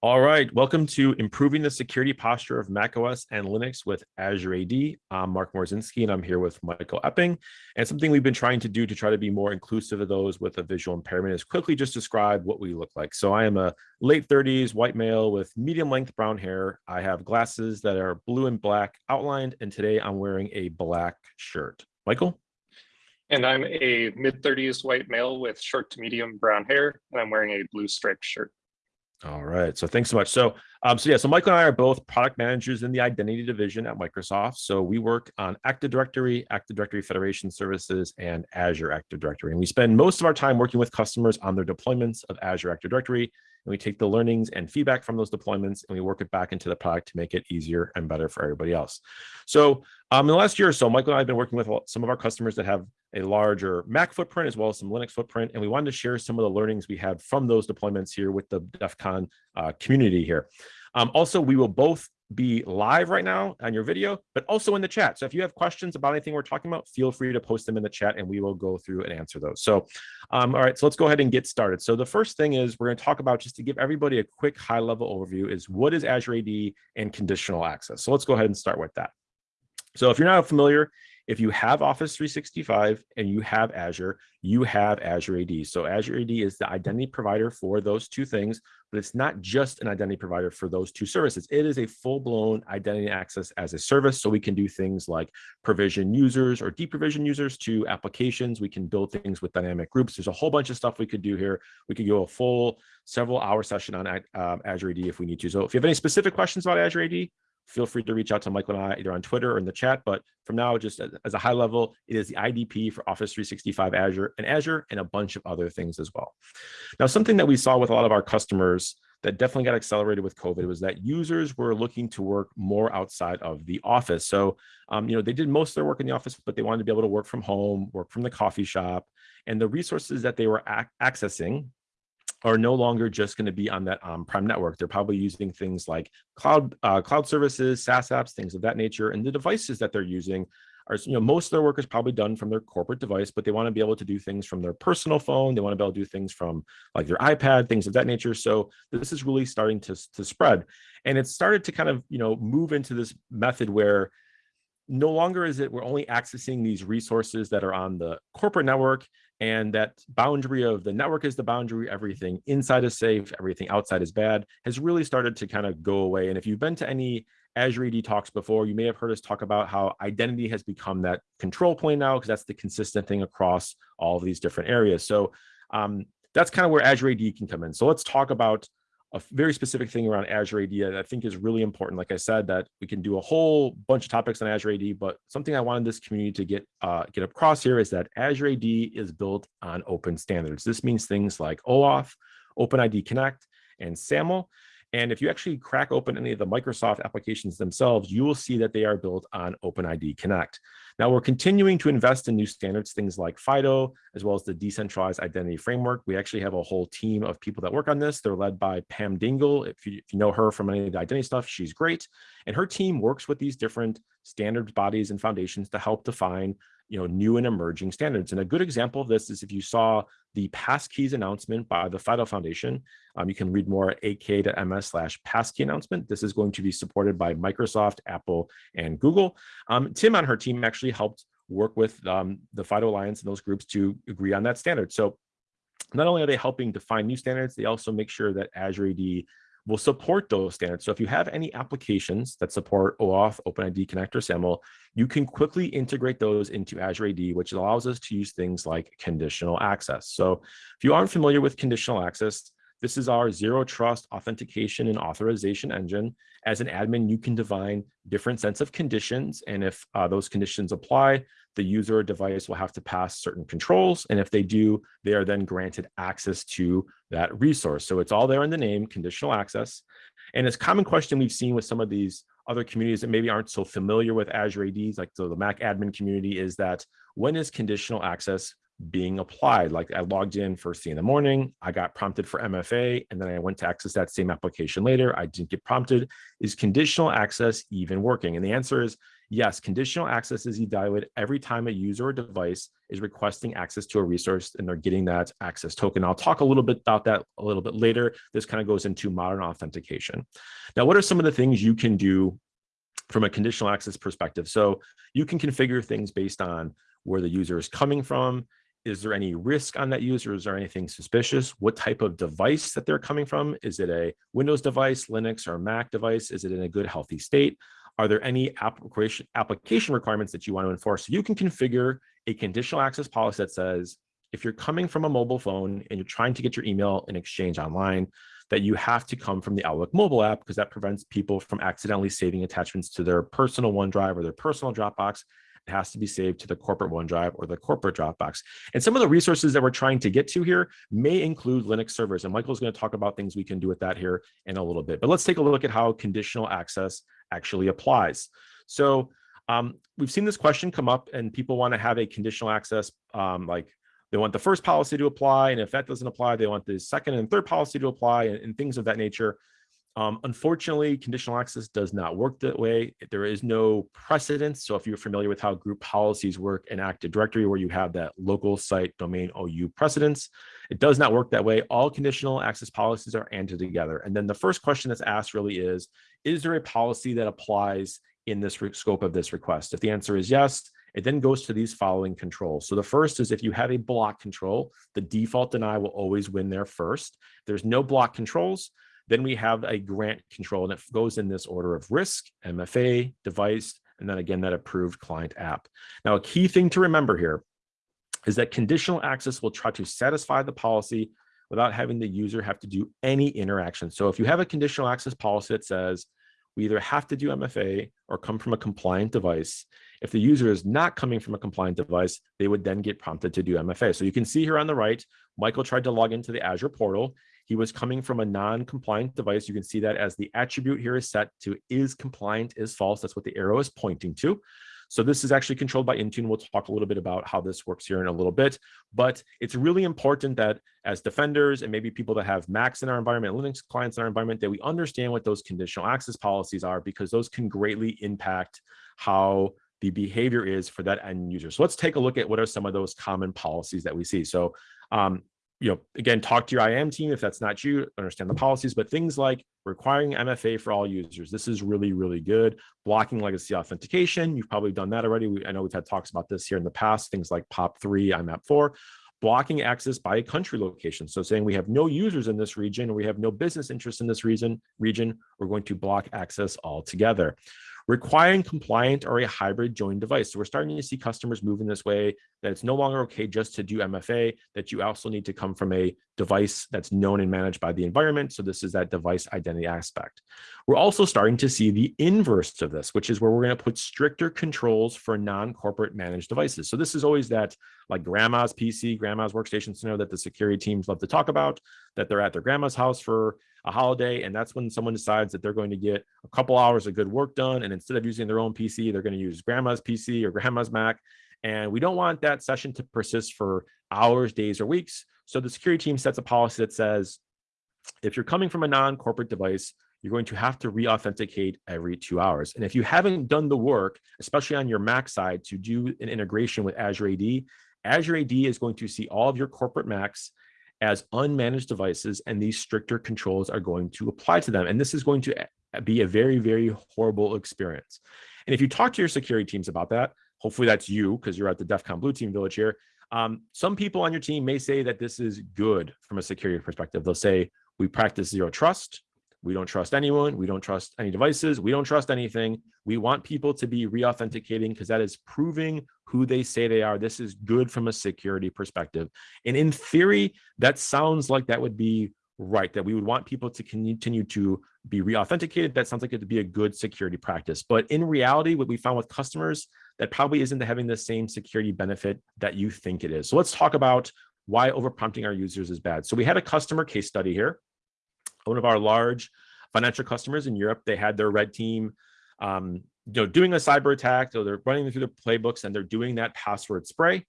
All right, welcome to Improving the Security Posture of macOS and Linux with Azure AD. I'm Mark Morowczynski, and I'm here with Michael Epping. And something we've been trying to do to try to be more inclusive of those with a visual impairment is quickly just describe what we look like. So I am a late 30s white male with medium length brown hair. I have glasses that are blue and black outlined, and today I'm wearing a black shirt. Michael? And I'm a mid 30s white male with short to medium brown hair, and I'm wearing a blue striped shirt. All right. So thanks so much. So, um, so yeah, so Michael and I are both product managers in the identity division at Microsoft. So we work on Active Directory, Active Directory Federation Services, and Azure Active Directory. And we spend most of our time working with customers on their deployments of Azure Active Directory and we take the learnings and feedback from those deployments and we work it back into the product to make it easier and better for everybody else. So um, in the last year or so, Michael and I have been working with some of our customers that have a larger Mac footprint as well as some Linux footprint. And we wanted to share some of the learnings we had from those deployments here with the DEF CON uh, community here. Um, also, we will both be live right now on your video, but also in the chat. So if you have questions about anything we're talking about, feel free to post them in the chat and we will go through and answer those. So, um, all right, so let's go ahead and get started. So the first thing is we're gonna talk about just to give everybody a quick high level overview is what is Azure AD and conditional access. So let's go ahead and start with that. So if you're not familiar, if you have Office 365 and you have Azure, you have Azure AD. So Azure AD is the identity provider for those two things, but it's not just an identity provider for those two services. It is a full-blown identity access as a service. So we can do things like provision users or deprovision users to applications. We can build things with dynamic groups. There's a whole bunch of stuff we could do here. We could go a full several hour session on uh, Azure AD if we need to. So if you have any specific questions about Azure AD, feel free to reach out to Michael and I either on Twitter or in the chat. But from now, just as a high level, it is the IDP for Office 365 Azure and Azure and a bunch of other things as well. Now, something that we saw with a lot of our customers that definitely got accelerated with COVID was that users were looking to work more outside of the office. So, um, you know, they did most of their work in the office, but they wanted to be able to work from home, work from the coffee shop, and the resources that they were accessing are no longer just going to be on that on-prem network. They're probably using things like cloud uh, cloud services, SaaS apps, things of that nature. And the devices that they're using are, you know, most of their work is probably done from their corporate device, but they want to be able to do things from their personal phone. They want to be able to do things from like their iPad, things of that nature. So this is really starting to, to spread. And it started to kind of, you know, move into this method where no longer is it we're only accessing these resources that are on the corporate network and that boundary of the network is the boundary everything inside is safe everything outside is bad has really started to kind of go away. And if you've been to any azure AD talks before you may have heard us talk about how identity has become that control plane now because that's the consistent thing across all of these different areas. So um, that's kind of where azure AD can come in. So let's talk about a very specific thing around Azure AD that I think is really important. Like I said, that we can do a whole bunch of topics on Azure AD, but something I wanted this community to get uh, get across here is that Azure AD is built on open standards. This means things like OAuth, OpenID Connect, and SAML. And if you actually crack open any of the Microsoft applications themselves, you will see that they are built on OpenID Connect. Now we're continuing to invest in new standards, things like FIDO, as well as the decentralized identity framework. We actually have a whole team of people that work on this. They're led by Pam Dingle. If you, if you know her from any of the identity stuff, she's great. And her team works with these different standards bodies and foundations to help define you know, new and emerging standards. And a good example of this is if you saw the passkeys announcement by the FIDO Foundation, um, you can read more at ak.ms slash passkey announcement. This is going to be supported by Microsoft, Apple, and Google. Um, Tim on her team actually helped work with um, the FIDO Alliance and those groups to agree on that standard. So not only are they helping define new standards, they also make sure that Azure AD will support those standards. So if you have any applications that support OAuth, OpenID Connect, or SAML, you can quickly integrate those into Azure AD, which allows us to use things like conditional access. So if you aren't familiar with conditional access, this is our zero trust authentication and authorization engine. As an admin, you can define different sets of conditions. And if uh, those conditions apply, the user device will have to pass certain controls. And if they do, they are then granted access to that resource. So it's all there in the name, conditional access. And it's common question we've seen with some of these other communities that maybe aren't so familiar with Azure ADs, like so the Mac admin community is that when is conditional access being applied. Like I logged in first thing in the morning, I got prompted for MFA, and then I went to access that same application later. I didn't get prompted. Is conditional access even working? And the answer is yes, conditional access is evaluated every time a user or device is requesting access to a resource and they're getting that access token. I'll talk a little bit about that a little bit later. This kind of goes into modern authentication. Now, what are some of the things you can do from a conditional access perspective? So you can configure things based on where the user is coming from, is there any risk on that user? Is there anything suspicious? What type of device that they're coming from? Is it a Windows device, Linux, or Mac device? Is it in a good, healthy state? Are there any application, application requirements that you want to enforce? So you can configure a conditional access policy that says, if you're coming from a mobile phone and you're trying to get your email in exchange online, that you have to come from the Outlook mobile app because that prevents people from accidentally saving attachments to their personal OneDrive or their personal Dropbox has to be saved to the corporate OneDrive or the corporate Dropbox. And some of the resources that we're trying to get to here may include Linux servers. And Michael's going to talk about things we can do with that here in a little bit. But let's take a look at how conditional access actually applies. So um, we've seen this question come up and people want to have a conditional access um, like they want the first policy to apply. And if that doesn't apply, they want the second and third policy to apply and, and things of that nature. Um, unfortunately, conditional access does not work that way. There is no precedence. So if you're familiar with how group policies work in Active Directory, where you have that local site domain OU precedence, it does not work that way. All conditional access policies are ANDed together. And then the first question that's asked really is, is there a policy that applies in this scope of this request? If the answer is yes, it then goes to these following controls. So the first is if you have a block control, the default deny will always win there first. There's no block controls, then we have a grant control and it goes in this order of risk, MFA, device, and then again, that approved client app. Now, a key thing to remember here is that conditional access will try to satisfy the policy without having the user have to do any interaction. So if you have a conditional access policy that says we either have to do MFA or come from a compliant device, if the user is not coming from a compliant device, they would then get prompted to do MFA. So you can see here on the right, Michael tried to log into the Azure portal. He was coming from a non-compliant device. You can see that as the attribute here is set to is compliant is false. That's what the arrow is pointing to. So this is actually controlled by Intune. We'll talk a little bit about how this works here in a little bit, but it's really important that as defenders and maybe people that have Macs in our environment, Linux clients in our environment, that we understand what those conditional access policies are because those can greatly impact how the behavior is for that end user. So let's take a look at what are some of those common policies that we see. So um, you know, again, talk to your IAM team if that's not you, understand the policies, but things like requiring MFA for all users. This is really, really good. Blocking legacy authentication. You've probably done that already. We, I know we've had talks about this here in the past, things like POP3, IMAP4, blocking access by a country location. So saying we have no users in this region, or we have no business interest in this region, region, we're going to block access altogether requiring compliant or a hybrid join device. So we're starting to see customers move in this way that it's no longer okay just to do MFA, that you also need to come from a device that's known and managed by the environment. So this is that device identity aspect. We're also starting to see the inverse of this, which is where we're going to put stricter controls for non-corporate managed devices. So this is always that like grandma's PC, grandma's workstation scenario that the security teams love to talk about, that they're at their grandma's house for a holiday. And that's when someone decides that they're going to get a couple hours of good work done. And instead of using their own PC, they're going to use grandma's PC or grandma's Mac. And we don't want that session to persist for hours, days, or weeks. So the security team sets a policy that says, if you're coming from a non-corporate device, you're going to have to re-authenticate every two hours. And if you haven't done the work, especially on your Mac side, to do an integration with Azure AD, Azure AD is going to see all of your corporate Macs as unmanaged devices, and these stricter controls are going to apply to them. And this is going to eh, be a very, very horrible experience. And if you talk to your security teams about that, hopefully that's you because you're at the DEF CON Blue Team Village here. Um, some people on your team may say that this is good from a security perspective. They'll say, we practice zero trust. We don't trust anyone. We don't trust any devices. We don't trust anything. We want people to be re-authenticating because that is proving who they say they are. This is good from a security perspective. And in theory, that sounds like that would be right, that we would want people to continue to be re-authenticated. That sounds like it would be a good security practice. But in reality, what we found with customers, that probably isn't having the same security benefit that you think it is. So let's talk about why overprompting our users is bad. So we had a customer case study here one of our large financial customers in Europe, they had their red team, um, you know, doing a cyber attack. So they're running through the playbooks and they're doing that password spray.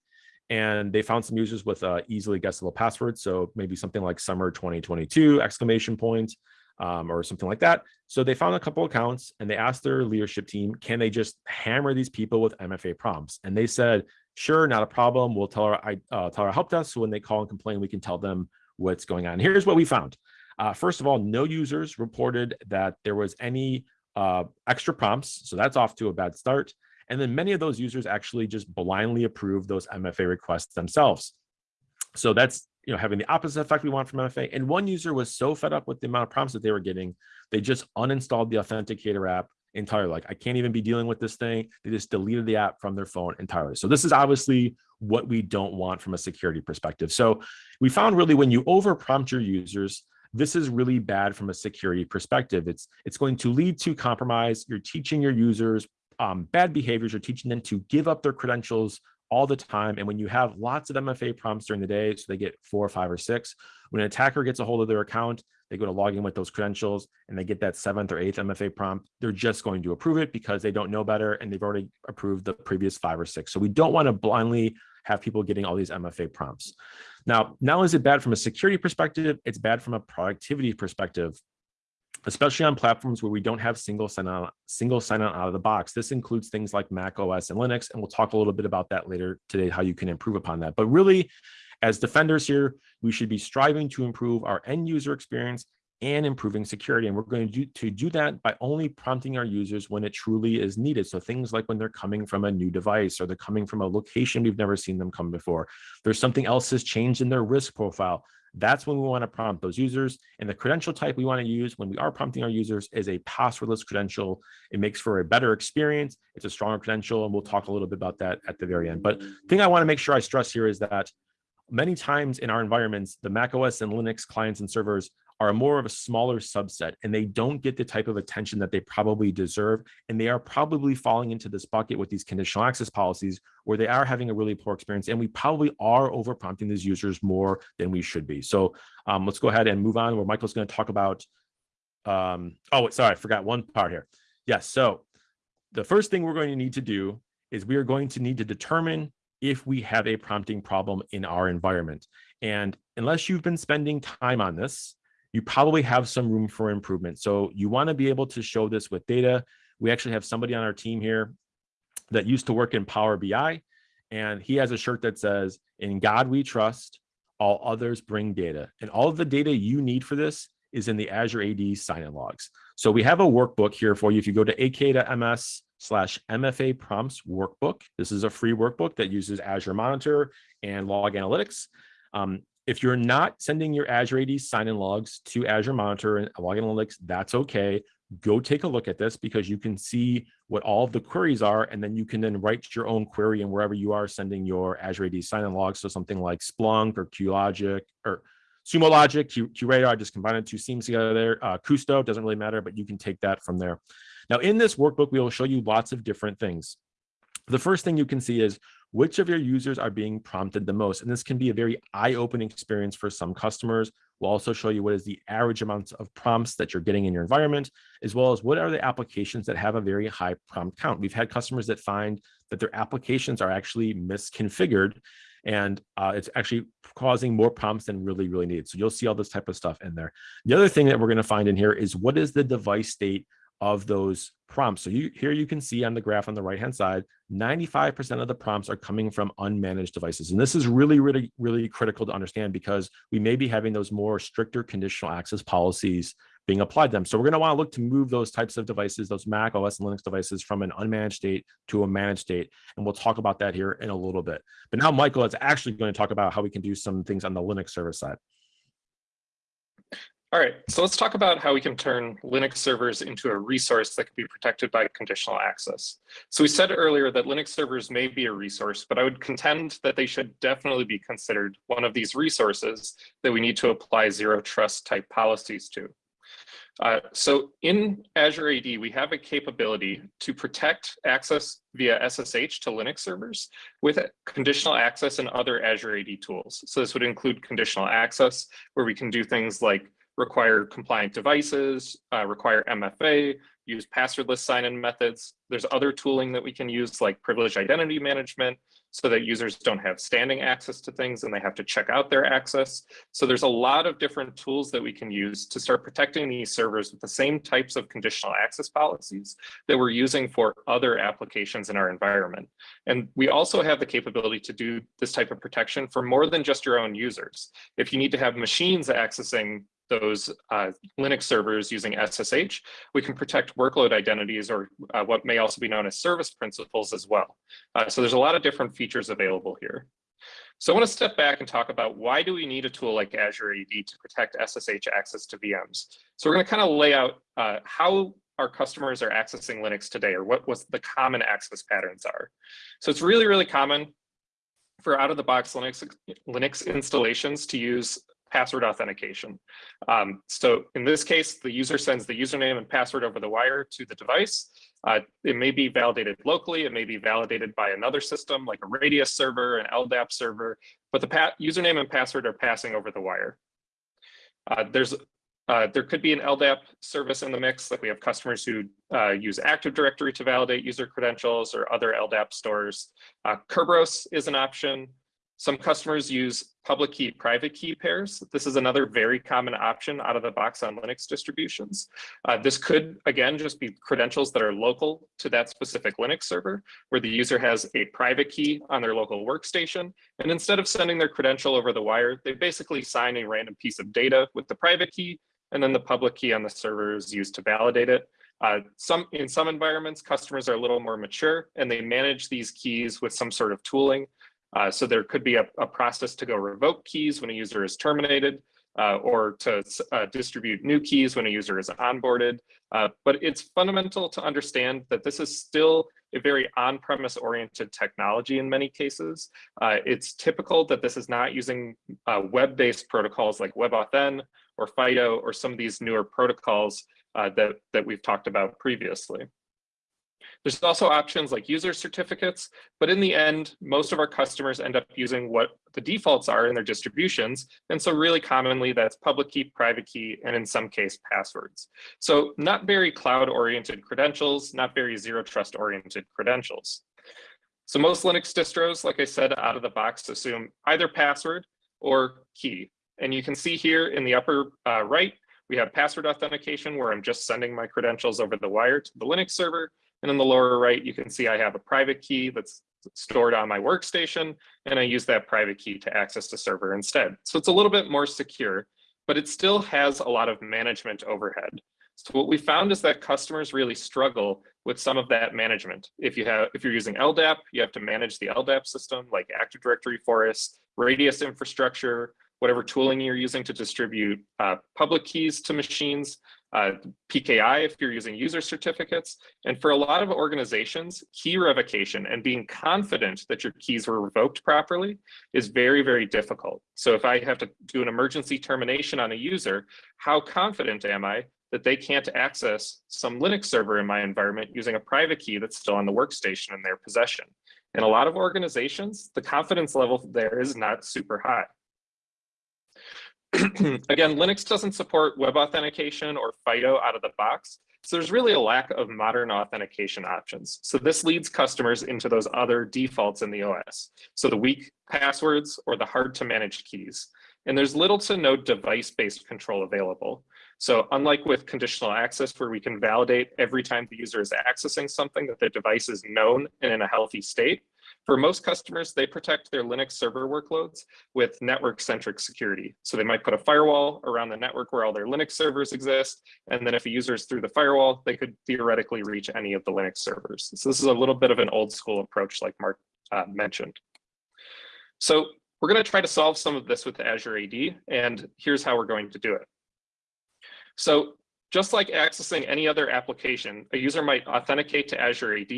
and they found some users with uh, easily guessable passwords. So maybe something like summer 2022 exclamation point um, or something like that. So they found a couple accounts and they asked their leadership team, can they just hammer these people with MFA prompts? And they said, sure, not a problem. We'll tell our, uh, tell our help desk. So when they call and complain, we can tell them what's going on. Here's what we found. Uh, first of all, no users reported that there was any uh, extra prompts. So that's off to a bad start. And then many of those users actually just blindly approve those MFA requests themselves. So that's you know having the opposite effect we want from MFA. And one user was so fed up with the amount of prompts that they were getting, they just uninstalled the Authenticator app entirely. Like I can't even be dealing with this thing. They just deleted the app from their phone entirely. So this is obviously what we don't want from a security perspective. So we found really when you over prompt your users, this is really bad from a security perspective. It's it's going to lead to compromise. You're teaching your users um, bad behaviors. You're teaching them to give up their credentials all the time. And when you have lots of MFA prompts during the day, so they get four or five or six, when an attacker gets a hold of their account, they go to log in with those credentials and they get that seventh or eighth MFA prompt, they're just going to approve it because they don't know better and they've already approved the previous five or six. So we don't want to blindly have people getting all these MFA prompts. Now, not only is it bad from a security perspective, it's bad from a productivity perspective especially on platforms where we don't have single sign-on single sign-on out of the box. This includes things like Mac OS and Linux, and we'll talk a little bit about that later today, how you can improve upon that. But really, as defenders here, we should be striving to improve our end user experience and improving security. And we're going to do, to do that by only prompting our users when it truly is needed. So things like when they're coming from a new device or they're coming from a location we've never seen them come before. There's something else has changed in their risk profile. That's when we want to prompt those users. And the credential type we want to use when we are prompting our users is a passwordless credential. It makes for a better experience. It's a stronger credential, and we'll talk a little bit about that at the very end. But the thing I want to make sure I stress here is that many times in our environments, the Mac OS and Linux clients and servers are more of a smaller subset and they don't get the type of attention that they probably deserve. And they are probably falling into this bucket with these conditional access policies where they are having a really poor experience. And we probably are over prompting these users more than we should be. So um, let's go ahead and move on where Michael's going to talk about. Um, oh, sorry, I forgot one part here. Yes. So the first thing we're going to need to do is we are going to need to determine if we have a prompting problem in our environment. And unless you've been spending time on this, you probably have some room for improvement. So you want to be able to show this with data. We actually have somebody on our team here that used to work in Power BI, and he has a shirt that says, in God we trust, all others bring data. And all of the data you need for this is in the Azure AD sign-in logs. So we have a workbook here for you. If you go to ak.ms slash MFA prompts workbook, this is a free workbook that uses Azure Monitor and Log Analytics. Um, if you're not sending your Azure AD sign-in logs to Azure Monitor and Log Analytics, that's okay. Go take a look at this because you can see what all of the queries are, and then you can then write your own query and wherever you are sending your Azure AD sign-in logs. So something like Splunk or QLogic or Sumo Logic, Q, QRadar, I just combined two SIEMs together there. Uh, Kusto doesn't really matter, but you can take that from there. Now in this workbook, we will show you lots of different things. The first thing you can see is which of your users are being prompted the most. And this can be a very eye-opening experience for some customers. We'll also show you what is the average amount of prompts that you're getting in your environment, as well as what are the applications that have a very high prompt count. We've had customers that find that their applications are actually misconfigured and uh, it's actually causing more prompts than really, really needed. So you'll see all this type of stuff in there. The other thing that we're gonna find in here is what is the device state of those prompts. So you here you can see on the graph on the right hand side, 95% of the prompts are coming from unmanaged devices. And this is really, really, really critical to understand because we may be having those more stricter conditional access policies being applied to them. So we're going to want to look to move those types of devices, those Mac OS and Linux devices from an unmanaged state to a managed state. And we'll talk about that here in a little bit. But now Michael is actually going to talk about how we can do some things on the Linux server side. All right, so let's talk about how we can turn Linux servers into a resource that can be protected by conditional access. So we said earlier that Linux servers may be a resource, but I would contend that they should definitely be considered one of these resources that we need to apply zero trust type policies to. Uh, so in Azure AD, we have a capability to protect access via SSH to Linux servers with conditional access and other Azure AD tools. So this would include conditional access, where we can do things like require compliant devices, uh, require MFA, use passwordless sign-in methods. There's other tooling that we can use like privileged identity management, so that users don't have standing access to things and they have to check out their access. So there's a lot of different tools that we can use to start protecting these servers with the same types of conditional access policies that we're using for other applications in our environment. And we also have the capability to do this type of protection for more than just your own users. If you need to have machines accessing those uh, Linux servers using SSH, we can protect workload identities or uh, what may also be known as service principals as well. Uh, so there's a lot of different features available here. So I want to step back and talk about why do we need a tool like Azure AD to protect SSH access to VMs? So we're going to kind of lay out uh, how our customers are accessing Linux today or what was the common access patterns are. So it's really, really common for out of the box Linux, Linux installations to use password authentication. Um, so in this case, the user sends the username and password over the wire to the device. Uh, it may be validated locally. It may be validated by another system like a Radius server, an LDAP server, but the username and password are passing over the wire. Uh, there's uh, there could be an LDAP service in the mix, like we have customers who uh, use Active Directory to validate user credentials or other LDAP stores. Uh, Kerberos is an option. Some customers use public key, private key pairs. This is another very common option out of the box on Linux distributions. Uh, this could, again, just be credentials that are local to that specific Linux server, where the user has a private key on their local workstation. And instead of sending their credential over the wire, they basically sign a random piece of data with the private key, and then the public key on the server is used to validate it. Uh, some In some environments, customers are a little more mature, and they manage these keys with some sort of tooling. Uh, so there could be a, a, process to go revoke keys when a user is terminated uh, or to uh, distribute new keys when a user is onboarded. Uh, but it's fundamental to understand that this is still a very on-premise oriented technology in many cases. Uh, it's typical that this is not using uh, web-based protocols like WebAuthn or FIDO or some of these newer protocols that, that we've talked about previously. There's also options like user certificates, but in the end, most of our customers end up using what the defaults are in their distributions. And so really commonly that's public key, private key, and in some case passwords. So not very cloud oriented credentials, not very zero trust oriented credentials. So most Linux distros, like I said, out of the box assume either password or key. And you can see here in the upper uh, right, we have password authentication where I'm just sending my credentials over the wire to the Linux server. And in the lower right, you can see I have a private key that's stored on my workstation, and I use that private key to access the server instead. So it's a little bit more secure, but it still has a lot of management overhead. So what we found is that customers really struggle with some of that management. If you have, if you're using LDAP, you have to manage the LDAP system like Active Directory Forest, Radius infrastructure, whatever tooling you're using to distribute uh, public keys to machines uh, PKI if you're using user certificates. And for a lot of organizations, key revocation and being confident that your keys were revoked properly is very, very difficult. So if I have to do an emergency termination on a user, how confident am I that they can't access some Linux server in my environment using a private key that's still on the workstation in their possession? In a lot of organizations, the confidence level there is not super high. Again, Linux doesn't support web authentication or FIDO out of the box. So there's really a lack of modern authentication options. So this leads customers into those other defaults in the OS. So the weak passwords or the hard to manage keys. And there's little to no device-based control available. So unlike with conditional access, where we can validate every time the user is accessing something that the device is known and in a healthy state, for most customers, they protect their Linux server workloads with network-centric security. So they might put a firewall around the network where all their Linux servers exist. And then if a user is through the firewall, they could theoretically reach any of the Linux servers. So this is a little bit of an old school approach like Mark uh, mentioned. So we're going to try to solve some of this with Azure AD, and here's how we're going to do it. So just like accessing any other application, a user might authenticate to Azure AD,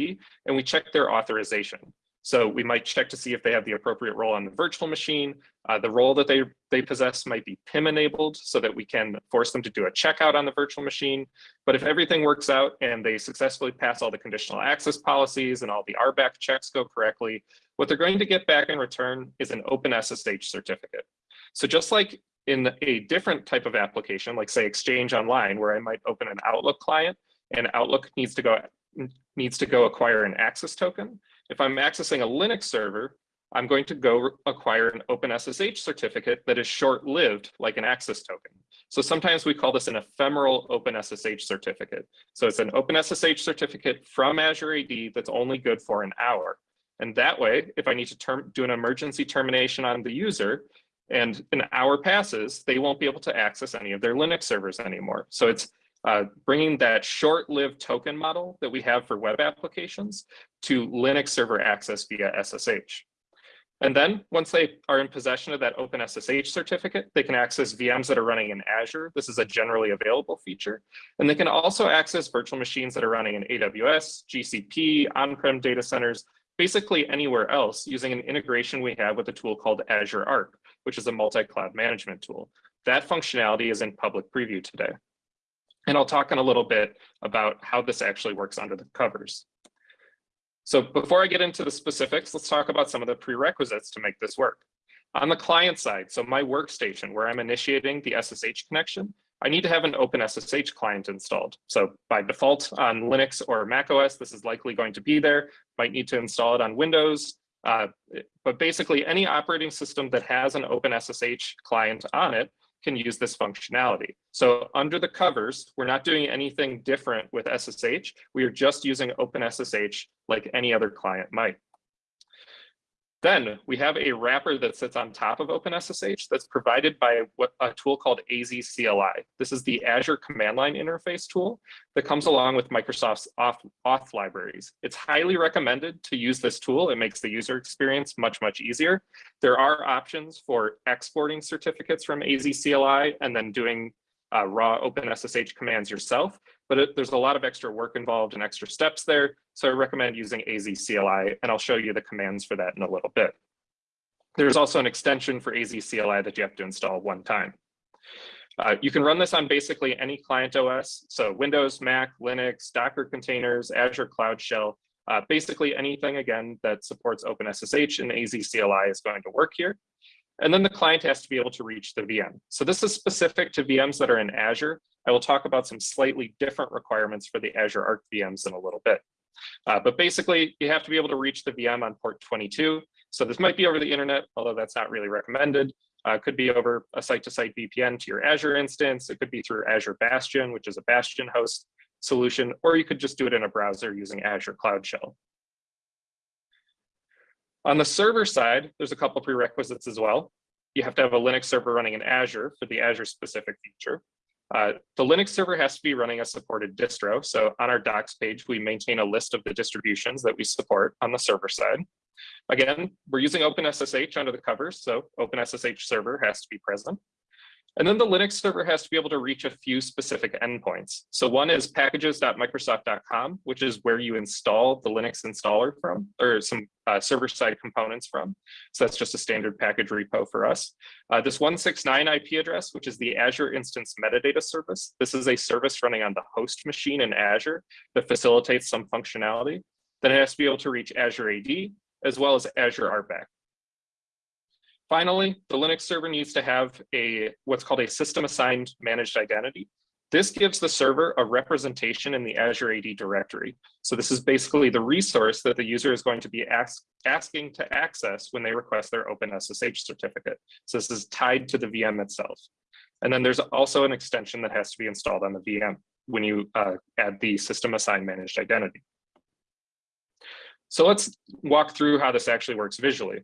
and we check their authorization. So we might check to see if they have the appropriate role on the virtual machine. Uh, the role that they, they possess might be PIM enabled so that we can force them to do a checkout on the virtual machine. But if everything works out and they successfully pass all the conditional access policies and all the RBAC checks go correctly, what they're going to get back in return is an open SSH certificate. So just like in a different type of application, like say Exchange Online, where I might open an Outlook client and Outlook needs to go needs to go acquire an access token. If I'm accessing a Linux server, I'm going to go acquire an OpenSSH certificate that is short-lived like an access token. So sometimes we call this an ephemeral OpenSSH certificate. So it's an OpenSSH certificate from Azure AD that's only good for an hour. And that way, if I need to do an emergency termination on the user and an hour passes, they won't be able to access any of their Linux servers anymore. So it's uh, bringing that short-lived token model that we have for web applications to Linux server access via SSH. And then once they are in possession of that OpenSSH certificate, they can access VMs that are running in Azure. This is a generally available feature. And they can also access virtual machines that are running in AWS, GCP, on-prem data centers, basically anywhere else using an integration we have with a tool called Azure Arc, which is a multi-cloud management tool. That functionality is in public preview today. And I'll talk in a little bit about how this actually works under the covers. So before I get into the specifics, let's talk about some of the prerequisites to make this work. On the client side, so my workstation where I'm initiating the SSH connection, I need to have an open SSH client installed. So by default on Linux or Mac OS, this is likely going to be there. Might need to install it on Windows. Uh, but basically any operating system that has an open SSH client on it can use this functionality. So under the covers, we're not doing anything different with SSH. We are just using OpenSSH like any other client might. Then we have a wrapper that sits on top of OpenSSH that's provided by a tool called AZCLI. This is the Azure command line interface tool that comes along with Microsoft's auth, libraries. It's highly recommended to use this tool. It makes the user experience much, much easier. There are options for exporting certificates from AZCLI and then doing uh, raw OpenSSH commands yourself, but it, there's a lot of extra work involved and extra steps there. So I recommend using AZCLI, and I'll show you the commands for that in a little bit. There's also an extension for AZCLI that you have to install one time. Uh, you can run this on basically any client OS, so Windows, Mac, Linux, Docker containers, Azure Cloud Shell, uh, basically anything, again, that supports OpenSSH and AZCLI is going to work here. And then the client has to be able to reach the VM. So this is specific to VMs that are in Azure. I will talk about some slightly different requirements for the Azure Arc VMs in a little bit. Uh, but basically, you have to be able to reach the VM on port 22. So this might be over the internet, although that's not really recommended. Uh, could be over a site-to-site -site VPN to your Azure instance. It could be through Azure Bastion, which is a Bastion host solution, or you could just do it in a browser using Azure Cloud Shell. On the server side, there's a couple prerequisites as well. You have to have a Linux server running in Azure for the Azure specific feature. Uh, the Linux server has to be running a supported distro. So on our docs page, we maintain a list of the distributions that we support on the server side. Again, we're using OpenSSH under the covers, so OpenSSH server has to be present. And then the Linux server has to be able to reach a few specific endpoints. So one is packages.microsoft.com, which is where you install the Linux installer from, or some uh, server-side components from. So that's just a standard package repo for us. Uh, this 169 IP address, which is the Azure Instance Metadata Service. This is a service running on the host machine in Azure that facilitates some functionality. Then it has to be able to reach Azure AD, as well as Azure RBAC. Finally, the Linux server needs to have a what's called a system assigned managed identity. This gives the server a representation in the Azure AD directory. So this is basically the resource that the user is going to be ask, asking to access when they request their OpenSSH certificate. So this is tied to the VM itself. And then there's also an extension that has to be installed on the VM when you uh, add the system assigned managed identity. So let's walk through how this actually works visually.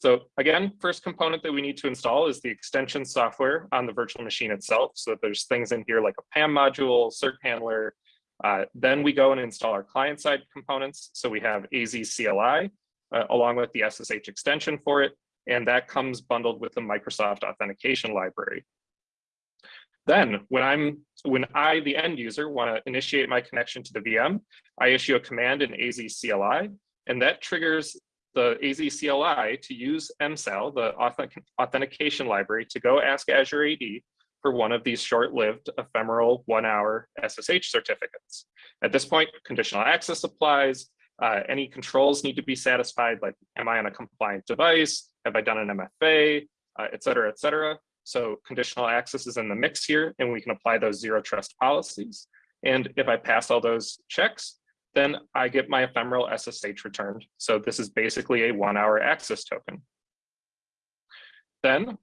So again, first component that we need to install is the extension software on the virtual machine itself. So there's things in here like a PAM module, cert handler. Uh, then we go and install our client side components. So we have AZ CLI uh, along with the SSH extension for it. And that comes bundled with the Microsoft authentication library. Then when I'm when I, the end user, want to initiate my connection to the VM, I issue a command in AZ CLI, and that triggers the AZCLI to use MSAL, the authentication library, to go ask Azure AD for one of these short-lived ephemeral one-hour SSH certificates. At this point, conditional access applies. Uh, any controls need to be satisfied, like am I on a compliant device? Have I done an MFA, uh, et cetera, et cetera. So conditional access is in the mix here, and we can apply those zero trust policies. And if I pass all those checks, then I get my ephemeral SSH returned. So this is basically a one hour access token. Then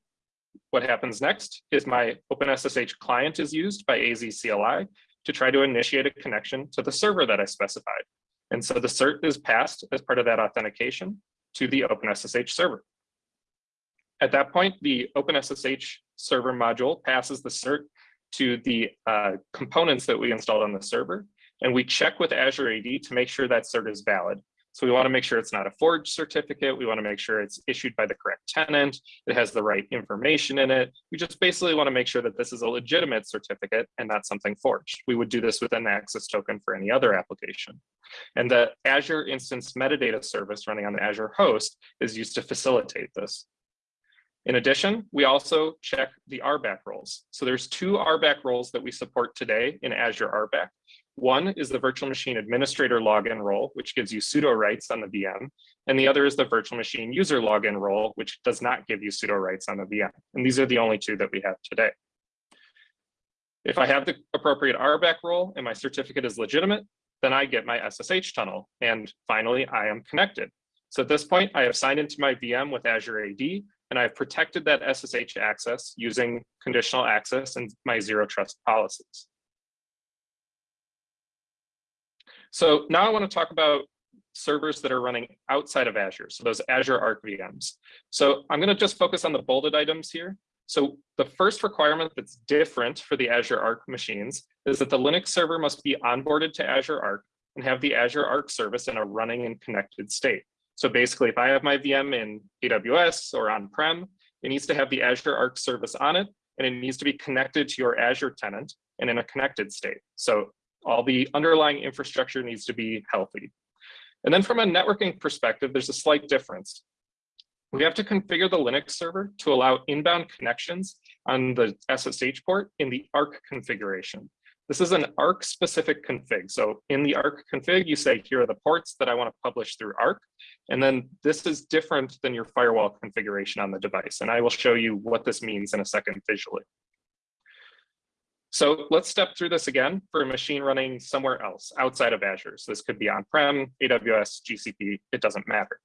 what happens next is my OpenSSH client is used by AZ CLI to try to initiate a connection to the server that I specified. And so the cert is passed as part of that authentication to the OpenSSH server. At that point, the OpenSSH server module passes the cert to the uh, components that we installed on the server, and we check with Azure AD to make sure that cert is valid. So we want to make sure it's not a forged certificate. We want to make sure it's issued by the correct tenant. It has the right information in it. We just basically want to make sure that this is a legitimate certificate and not something forged. We would do this with an access token for any other application. And the Azure Instance Metadata Service running on the Azure host is used to facilitate this. In addition, we also check the RBAC roles. So there's two RBAC roles that we support today in Azure RBAC. One is the virtual machine administrator login role, which gives you sudo rights on the VM. And the other is the virtual machine user login role, which does not give you sudo rights on the VM. And these are the only two that we have today. If I have the appropriate RBAC role and my certificate is legitimate, then I get my SSH tunnel. And finally, I am connected. So at this point, I have signed into my VM with Azure AD, and I've protected that SSH access using conditional access and my zero trust policies. So now I want to talk about servers that are running outside of Azure, so those Azure Arc VMs. So I'm going to just focus on the bolded items here. So the first requirement that's different for the Azure Arc machines is that the Linux server must be onboarded to Azure Arc and have the Azure Arc service in a running and connected state. So basically, if I have my VM in AWS or on-prem, it needs to have the Azure Arc service on it, and it needs to be connected to your Azure tenant and in a connected state. So all the underlying infrastructure needs to be healthy. And then from a networking perspective, there's a slight difference. We have to configure the Linux server to allow inbound connections on the SSH port in the ARC configuration. This is an ARC specific config. So in the ARC config, you say, here are the ports that I want to publish through ARC. And then this is different than your firewall configuration on the device. And I will show you what this means in a second visually. So let's step through this again for a machine running somewhere else outside of Azure. So this could be on-prem, AWS, GCP, it doesn't matter.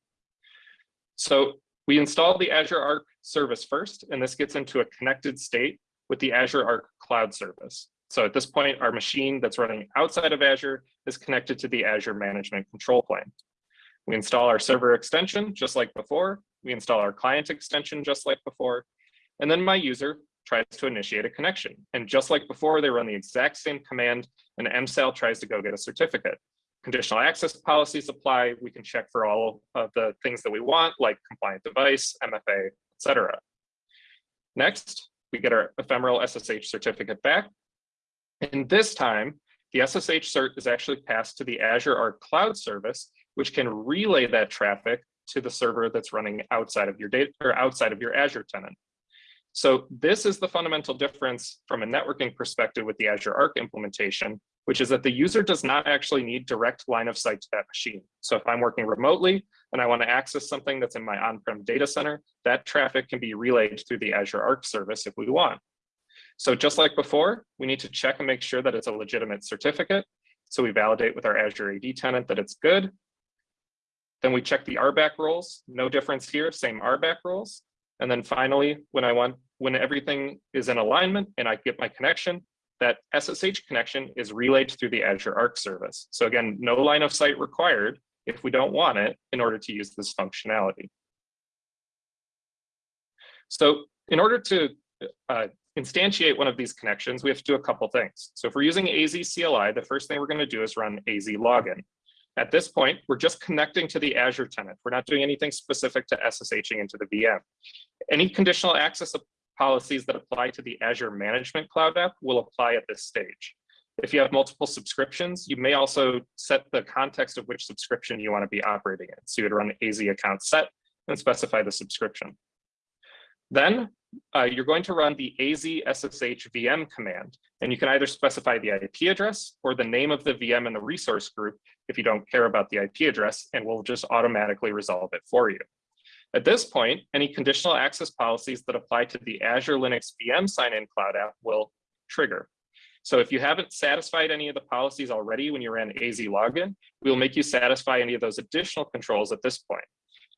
So we install the Azure Arc service first, and this gets into a connected state with the Azure Arc Cloud service. So at this point, our machine that's running outside of Azure is connected to the Azure Management Control Plane. We install our server extension just like before. We install our client extension just like before. And then my user tries to initiate a connection. And just like before, they run the exact same command and MSAL tries to go get a certificate. Conditional access policies apply. We can check for all of the things that we want, like compliant device, MFA, etc. Next, we get our ephemeral SSH certificate back. And this time, the SSH cert is actually passed to the Azure Arc Cloud service, which can relay that traffic to the server that's running outside of your data or outside of your Azure tenant. So this is the fundamental difference from a networking perspective with the Azure Arc implementation, which is that the user does not actually need direct line of sight to that machine. So if I'm working remotely and I want to access something that's in my on-prem data center, that traffic can be relayed through the Azure Arc service if we want. So just like before, we need to check and make sure that it's a legitimate certificate. So we validate with our Azure AD tenant that it's good. Then we check the RBAC roles, no difference here, same RBAC roles. And then finally, when I want, when everything is in alignment and I get my connection, that SSH connection is relayed through the Azure Arc service. So again, no line of sight required if we don't want it in order to use this functionality. So in order to uh, instantiate one of these connections, we have to do a couple things. So if we're using AZ CLI, the first thing we're going to do is run AZ login. At this point, we're just connecting to the Azure tenant. We're not doing anything specific to SSHing into the VM. Any conditional access policies that apply to the Azure Management Cloud app will apply at this stage. If you have multiple subscriptions, you may also set the context of which subscription you want to be operating in. So you would run AZ account set and specify the subscription. Then uh, you're going to run the AZ SSH VM command, and you can either specify the IP address or the name of the VM in the resource group if you don't care about the IP address, and we'll just automatically resolve it for you. At this point, any conditional access policies that apply to the Azure Linux VM sign-in cloud app will trigger. So if you haven't satisfied any of the policies already when you ran AZ login, we will make you satisfy any of those additional controls at this point.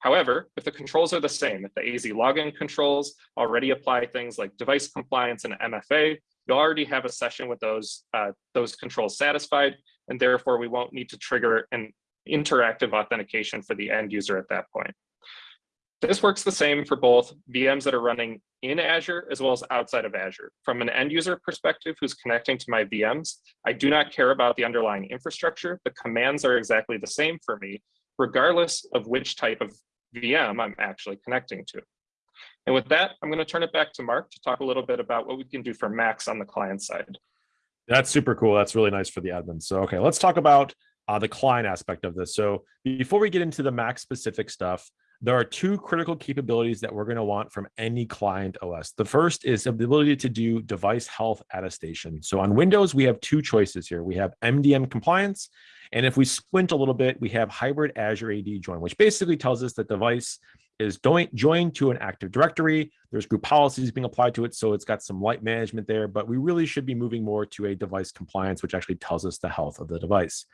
However, if the controls are the same, if the AZ login controls already apply things like device compliance and MFA, you already have a session with those, uh, those controls satisfied, and therefore we won't need to trigger an interactive authentication for the end user at that point. This works the same for both VMs that are running in Azure as well as outside of Azure. From an end user perspective who's connecting to my VMs, I do not care about the underlying infrastructure. The commands are exactly the same for me, regardless of which type of VM I'm actually connecting to. And with that, I'm going to turn it back to Mark to talk a little bit about what we can do for Macs on the client side. That's super cool. That's really nice for the admin. So, okay, let's talk about uh, the client aspect of this. So before we get into the Mac specific stuff, there are two critical capabilities that we're going to want from any client OS. The first is the ability to do device health attestation. So on Windows, we have two choices here. We have MDM compliance, and if we squint a little bit, we have hybrid Azure AD join, which basically tells us that the device is joined to an Active Directory. There's group policies being applied to it, so it's got some light management there, but we really should be moving more to a device compliance, which actually tells us the health of the device.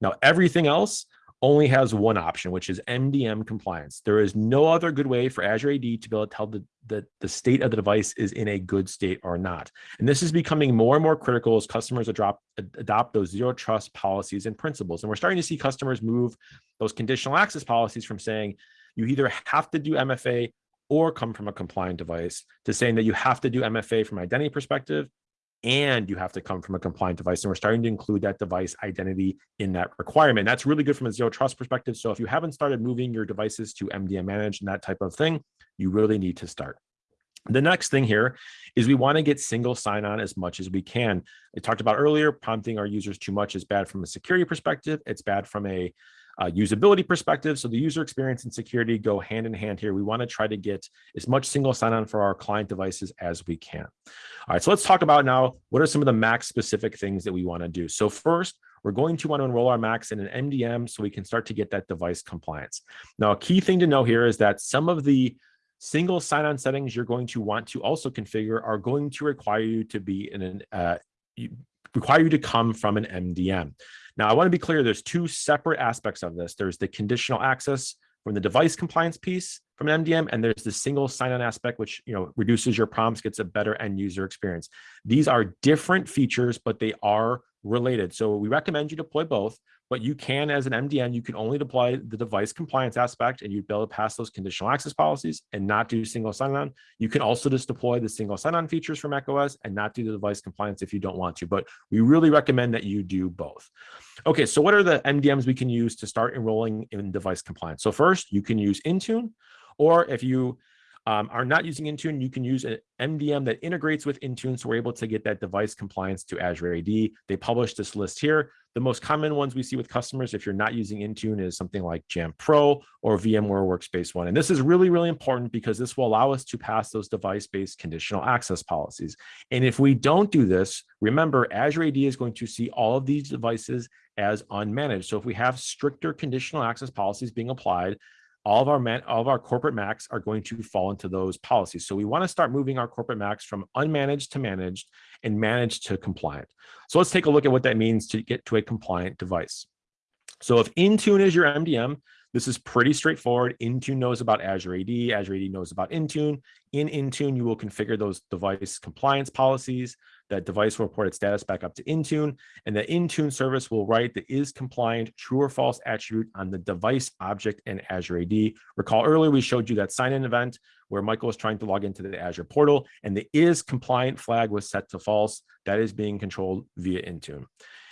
Now, everything else only has one option, which is MDM compliance. There is no other good way for Azure AD to be able to tell the, the, the state of the device is in a good state or not. And this is becoming more and more critical as customers adopt, adopt those zero trust policies and principles. And we're starting to see customers move those conditional access policies from saying you either have to do MFA or come from a compliant device to saying that you have to do MFA from identity perspective and you have to come from a compliant device. And we're starting to include that device identity in that requirement. That's really good from a zero trust perspective. So if you haven't started moving your devices to MDM managed and that type of thing, you really need to start. The next thing here is we want to get single sign-on as much as we can. I talked about earlier, prompting our users too much is bad from a security perspective. It's bad from a uh, usability perspective. So the user experience and security go hand in hand here. We want to try to get as much single sign-on for our client devices as we can. All right, so let's talk about now, what are some of the Mac specific things that we want to do? So first, we're going to want to enroll our Macs in an MDM so we can start to get that device compliance. Now, a key thing to know here is that some of the single sign-on settings you're going to want to also configure are going to require you to be in an, uh, require you to come from an MDM. Now, I want to be clear, there's two separate aspects of this. There's the conditional access from the device compliance piece from an MDM, and there's the single sign-on aspect, which you know reduces your prompts, gets a better end user experience. These are different features, but they are related. So we recommend you deploy both, but you can, as an MDM, you can only deploy the device compliance aspect and you'd be able to pass those conditional access policies and not do single sign-on. You can also just deploy the single sign-on features from macOS and not do the device compliance if you don't want to, but we really recommend that you do both. Okay, so what are the MDMs we can use to start enrolling in device compliance? So first, you can use Intune, or if you um, are not using Intune, you can use an MDM that integrates with Intune. So we're able to get that device compliance to Azure AD. They publish this list here. The most common ones we see with customers, if you're not using Intune, is something like Jamf Pro or VMware Workspace ONE. And this is really, really important because this will allow us to pass those device-based conditional access policies. And if we don't do this, remember, Azure AD is going to see all of these devices as unmanaged. So if we have stricter conditional access policies being applied, all of our man, all of our corporate Macs are going to fall into those policies. So we want to start moving our corporate Macs from unmanaged to managed and managed to compliant. So let's take a look at what that means to get to a compliant device. So if Intune is your MDM, this is pretty straightforward. Intune knows about Azure AD, Azure AD knows about Intune. In Intune, you will configure those device compliance policies. That device will report its status back up to Intune, and the Intune service will write the is compliant true or false attribute on the device object in Azure AD. Recall earlier we showed you that sign-in event where Michael was trying to log into the Azure portal, and the is compliant flag was set to false. That is being controlled via Intune.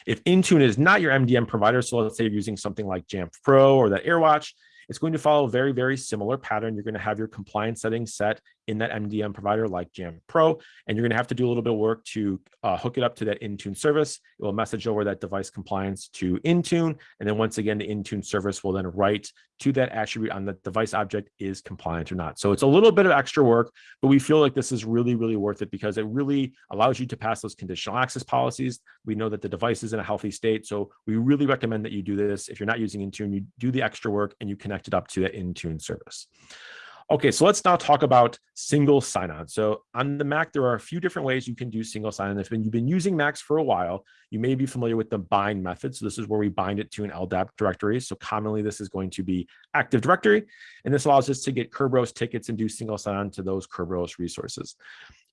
If Intune is not your MDM provider, so let's say you're using something like Jamf Pro or that AirWatch, it's going to follow a very, very similar pattern. You're going to have your compliance settings set in that MDM provider like Jamf Pro, and you're going to have to do a little bit of work to uh, hook it up to that Intune service. It will message over that device compliance to Intune, and then once again, the Intune service will then write to that attribute on the device object is compliant or not. So it's a little bit of extra work, but we feel like this is really, really worth it because it really allows you to pass those conditional access policies. We know that the device is in a healthy state, so we really recommend that you do this. If you're not using Intune, you do the extra work and you connect it up to that Intune service. Okay, so let's now talk about single sign-on. So on the Mac, there are a few different ways you can do single sign-on. If you've been using Macs for a while, you may be familiar with the bind method. So this is where we bind it to an LDAP directory. So commonly this is going to be Active Directory, and this allows us to get Kerberos tickets and do single sign-on to those Kerberos resources.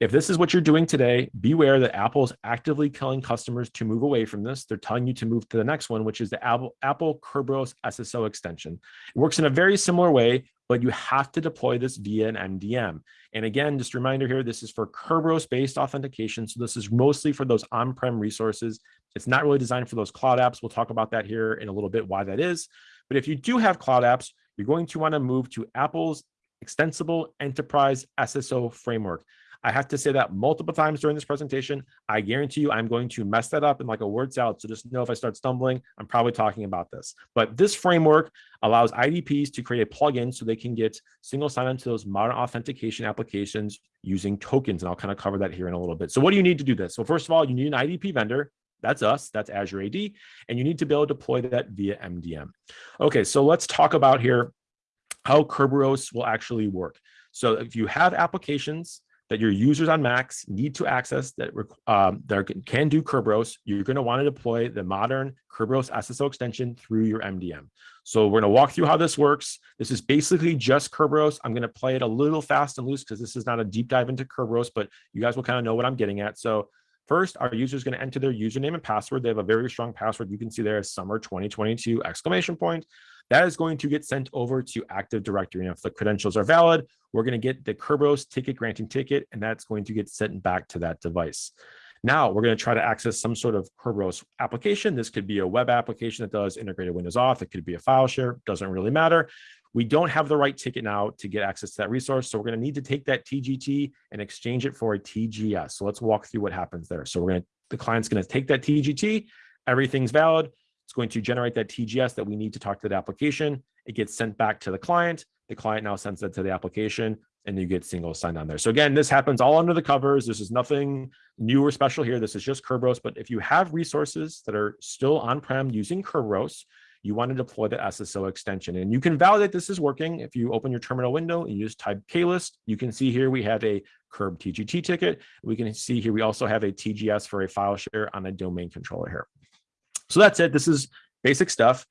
If this is what you're doing today, beware that Apple is actively telling customers to move away from this. They're telling you to move to the next one, which is the Apple, Apple Kerberos SSO extension. It works in a very similar way, but you have to deploy this via an MDM. And again, just a reminder here, this is for Kerberos-based authentication. So this is mostly for those on-prem resources. It's not really designed for those cloud apps. We'll talk about that here in a little bit, why that is. But if you do have cloud apps, you're going to want to move to Apple's extensible enterprise SSO framework. I have to say that multiple times during this presentation. I guarantee you I'm going to mess that up in like a word salad. So just know if I start stumbling, I'm probably talking about this. But this framework allows IDPs to create a plugin so they can get single sign-on to those modern authentication applications using tokens. And I'll kind of cover that here in a little bit. So what do you need to do this? So first of all, you need an IDP vendor. That's us, that's Azure AD, and you need to be able to deploy that via MDM. Okay, so let's talk about here how Kerberos will actually work. So if you have applications that your users on Macs need to access that, um, that can do Kerberos, you're going to want to deploy the modern Kerberos SSO extension through your MDM. So we're going to walk through how this works. This is basically just Kerberos. I'm going to play it a little fast and loose because this is not a deep dive into Kerberos, but you guys will kind of know what I'm getting at. So First, our user is going to enter their username and password. They have a very strong password. You can see there is summer 2022 exclamation point. That is going to get sent over to Active Directory. And if the credentials are valid, we're going to get the Kerberos ticket granting ticket, and that's going to get sent back to that device. Now we're going to try to access some sort of Kerberos application. This could be a web application that does integrated Windows auth. It could be a file share, doesn't really matter. We don't have the right ticket now to get access to that resource. So we're going to need to take that TGT and exchange it for a TGS. So let's walk through what happens there. So we're going to, the client's going to take that TGT, everything's valid. It's going to generate that TGS that we need to talk to the application. It gets sent back to the client. The client now sends that to the application and you get single signed on there. So again, this happens all under the covers. This is nothing new or special here. This is just Kerberos. But if you have resources that are still on-prem using Kerberos, you want to deploy the SSO extension. And you can validate this is working. If you open your terminal window and you just type klist, you can see here we have a Kerb TGT ticket. We can see here we also have a TGS for a file share on a domain controller here. So that's it. This is basic stuff.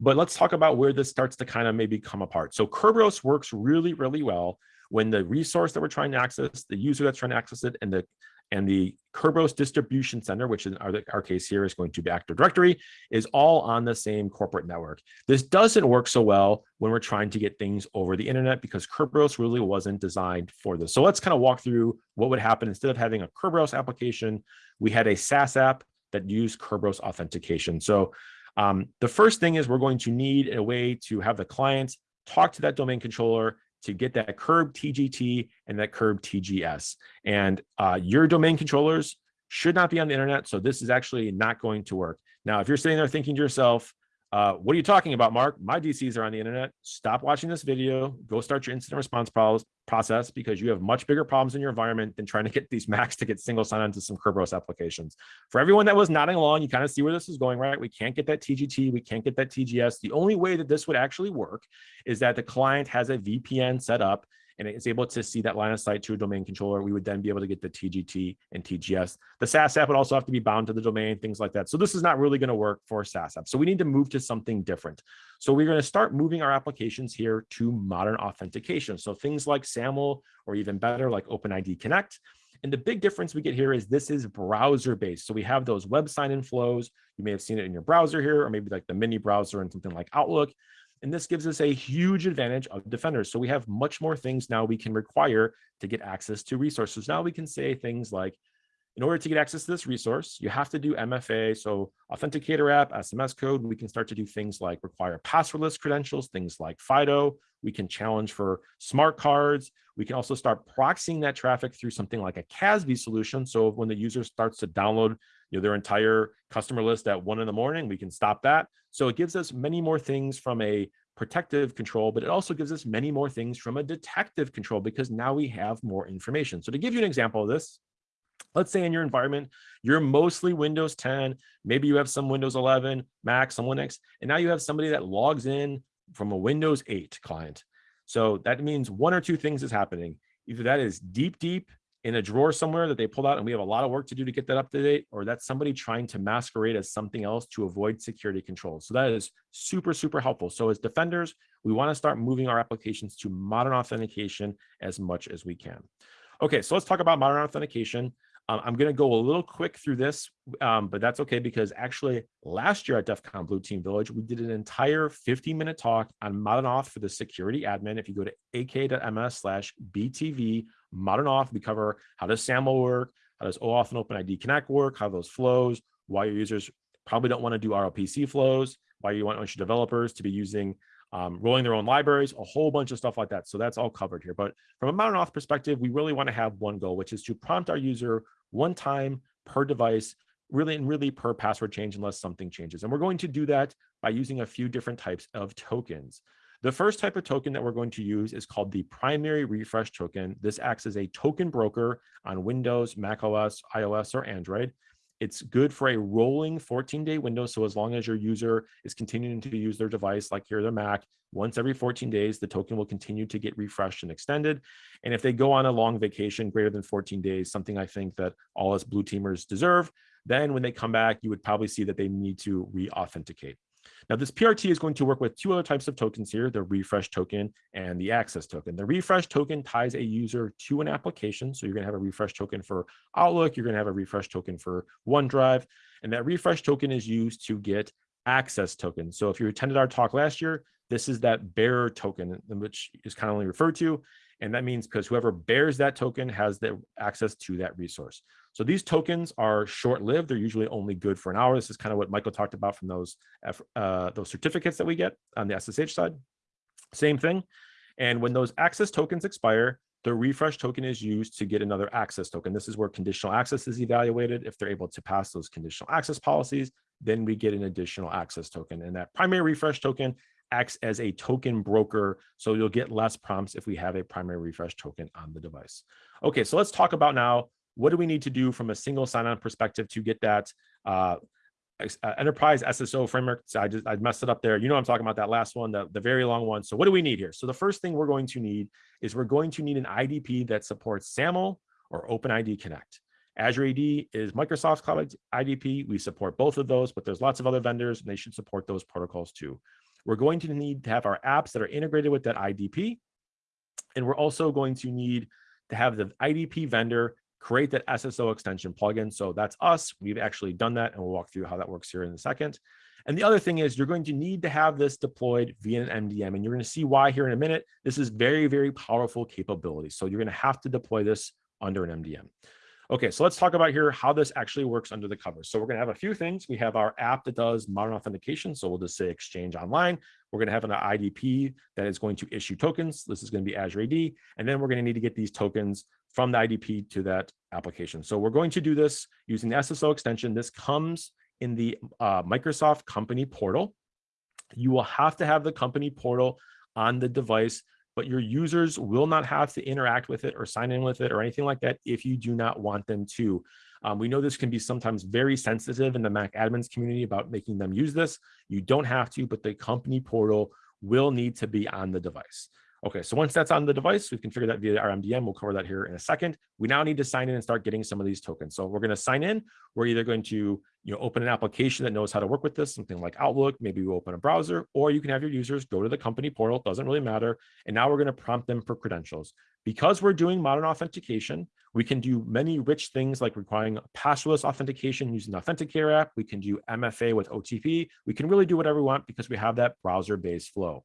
But let's talk about where this starts to kind of maybe come apart. So Kerberos works really, really well when the resource that we're trying to access, the user that's trying to access it, and the and the Kerberos distribution center, which in our, our case here is going to be Active Directory, is all on the same corporate network. This doesn't work so well when we're trying to get things over the internet because Kerberos really wasn't designed for this. So let's kind of walk through what would happen instead of having a Kerberos application, we had a SaaS app that used Kerberos authentication. So um, the first thing is we're going to need a way to have the client talk to that domain controller to get that Kerb TGT and that Kerb TGS. And uh, your domain controllers should not be on the internet. So this is actually not going to work. Now, if you're sitting there thinking to yourself, uh, what are you talking about, Mark? My DCs are on the internet. Stop watching this video. Go start your incident response process because you have much bigger problems in your environment than trying to get these Macs to get single sign-on to some Kerberos applications. For everyone that was nodding along, you kind of see where this is going, right? We can't get that TGT. We can't get that TGS. The only way that this would actually work is that the client has a VPN set up and it's able to see that line of sight to a domain controller, we would then be able to get the TGT and TGS. The SaaS app would also have to be bound to the domain, things like that. So this is not really going to work for SaaS app. So we need to move to something different. So we're going to start moving our applications here to modern authentication. So things like SAML or even better like OpenID Connect. And the big difference we get here is this is browser based. So we have those web sign-in flows. You may have seen it in your browser here, or maybe like the mini browser and something like Outlook. And this gives us a huge advantage of defenders. So we have much more things now we can require to get access to resources. Now we can say things like, in order to get access to this resource, you have to do MFA, so authenticator app, SMS code. We can start to do things like require passwordless credentials, things like FIDO. We can challenge for smart cards. We can also start proxying that traffic through something like a CASB solution. So when the user starts to download know, their entire customer list at one in the morning, we can stop that. So it gives us many more things from a protective control, but it also gives us many more things from a detective control because now we have more information. So to give you an example of this, let's say in your environment, you're mostly Windows 10, maybe you have some Windows 11, Mac, some Linux, and now you have somebody that logs in from a Windows 8 client. So that means one or two things is happening. Either that is deep, deep in a drawer somewhere that they pulled out and we have a lot of work to do to get that up to date, or that's somebody trying to masquerade as something else to avoid security controls. So that is super, super helpful. So as defenders, we want to start moving our applications to modern authentication as much as we can. Okay, so let's talk about modern authentication. Um, I'm going to go a little quick through this, um, but that's okay because actually last year at DEF CON Blue Team Village, we did an entire 15 minute talk on modern auth for the security admin. If you go to aka.ms slash BTV modern auth, we cover how does SAML work, how does OAuth and OpenID Connect work, how those flows, why your users probably don't want to do ROPC flows, why you want your developers to be using um, rolling their own libraries, a whole bunch of stuff like that. So that's all covered here. But from a modern auth perspective, we really want to have one goal, which is to prompt our user one time per device, really and really per password change unless something changes. And we're going to do that by using a few different types of tokens. The first type of token that we're going to use is called the primary refresh token. This acts as a token broker on Windows, Mac OS, iOS, or Android. It's good for a rolling 14 day window. So as long as your user is continuing to use their device, like here, their Mac, once every 14 days, the token will continue to get refreshed and extended. And if they go on a long vacation greater than 14 days, something I think that all us blue teamers deserve, then when they come back, you would probably see that they need to re-authenticate. Now, this PRT is going to work with two other types of tokens here, the refresh token and the access token. The refresh token ties a user to an application. So you're going to have a refresh token for Outlook, you're going to have a refresh token for OneDrive, and that refresh token is used to get access tokens. So if you attended our talk last year, this is that bearer token, which is commonly referred to. And that means because whoever bears that token has the access to that resource. So these tokens are short-lived. They're usually only good for an hour. This is kind of what Michael talked about from those, uh, those certificates that we get on the SSH side. Same thing. And when those access tokens expire, the refresh token is used to get another access token. This is where conditional access is evaluated. If they're able to pass those conditional access policies, then we get an additional access token. And that primary refresh token acts as a token broker. So you'll get less prompts if we have a primary refresh token on the device. Okay, so let's talk about now, what do we need to do from a single sign-on perspective to get that uh, uh enterprise SSO framework. So I just I messed it up there. You know I'm talking about that last one, the, the very long one. So what do we need here? So the first thing we're going to need is we're going to need an IDP that supports SAML or OpenID Connect. Azure AD is Microsoft's cloud IDP. We support both of those, but there's lots of other vendors and they should support those protocols too. We're going to need to have our apps that are integrated with that IDP. And we're also going to need to have the IDP vendor create that SSO extension plugin. So that's us. We've actually done that, and we'll walk through how that works here in a second. And the other thing is you're going to need to have this deployed via an MDM, and you're going to see why here in a minute. This is very, very powerful capability. So you're going to have to deploy this under an MDM. Okay, so let's talk about here how this actually works under the covers. So we're going to have a few things. We have our app that does modern authentication. So we'll just say Exchange Online. We're going to have an IDP that is going to issue tokens. This is going to be Azure AD. And then we're going to need to get these tokens from the IDP to that application. So we're going to do this using the SSO extension. This comes in the uh, Microsoft company portal. You will have to have the company portal on the device but your users will not have to interact with it or sign in with it or anything like that if you do not want them to. Um, we know this can be sometimes very sensitive in the Mac admins community about making them use this. You don't have to, but the company portal will need to be on the device. Okay, so once that's on the device, we can figure that via our MDM. We'll cover that here in a second. We now need to sign in and start getting some of these tokens. So we're going to sign in. We're either going to you know, open an application that knows how to work with this, something like Outlook, maybe we open a browser, or you can have your users go to the company portal, doesn't really matter. And now we're going to prompt them for credentials. Because we're doing modern authentication, we can do many rich things like requiring passwordless authentication using the Authenticator app. We can do MFA with OTP. We can really do whatever we want because we have that browser-based flow.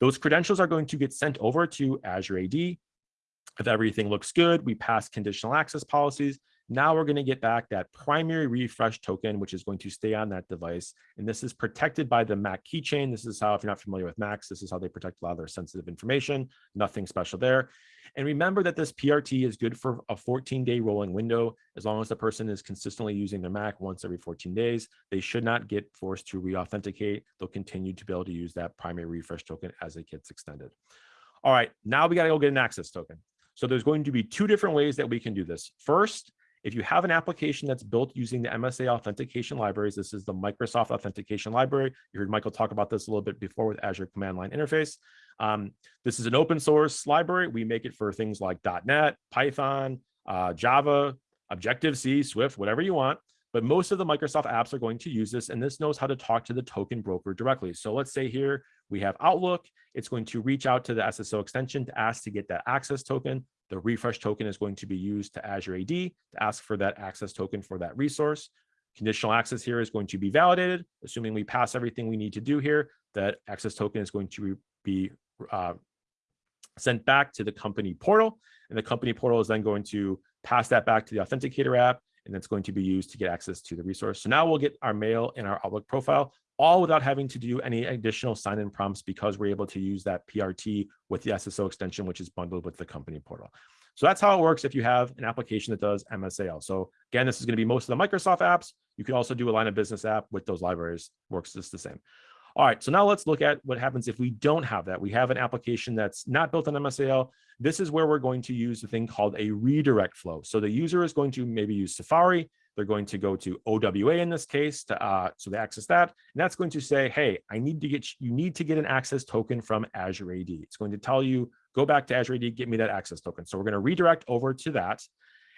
Those credentials are going to get sent over to Azure AD. If everything looks good, we pass conditional access policies. Now we're going to get back that primary refresh token, which is going to stay on that device. And this is protected by the Mac keychain. This is how, if you're not familiar with Macs, this is how they protect a lot of their sensitive information. Nothing special there. And remember that this PRT is good for a 14 day rolling window. As long as the person is consistently using their Mac once every 14 days, they should not get forced to re-authenticate. They'll continue to be able to use that primary refresh token as it gets extended. All right, now we got to go get an access token. So there's going to be two different ways that we can do this. First if you have an application that's built using the MSAL authentication libraries, this is the Microsoft authentication library. You heard Michael talk about this a little bit before with Azure command line interface. Um, this is an open source library. We make it for things like .NET, Python, uh, Java, Objective-C, Swift, whatever you want. But most of the Microsoft apps are going to use this, and this knows how to talk to the token broker directly. So let's say here we have Outlook. It's going to reach out to the SSO extension to ask to get that access token. The refresh token is going to be used to Azure AD to ask for that access token for that resource. Conditional access here is going to be validated, assuming we pass everything we need to do here, that access token is going to be uh, sent back to the company portal. And the company portal is then going to pass that back to the authenticator app, and it's going to be used to get access to the resource. So now we'll get our mail in our Outlook profile, all without having to do any additional sign-in prompts because we're able to use that PRT with the SSO extension, which is bundled with the company portal. So that's how it works if you have an application that does MSAL. So again, this is going to be most of the Microsoft apps. You can also do a line of business app with those libraries, works just the same. All right, so now let's look at what happens if we don't have that. We have an application that's not built on MSAL. This is where we're going to use a thing called a redirect flow. So the user is going to maybe use Safari. They're going to go to OWA in this case, to, uh, so they access that. And that's going to say, hey, I need to get, you need to get an access token from Azure AD. It's going to tell you, go back to Azure AD, get me that access token. So we're going to redirect over to that.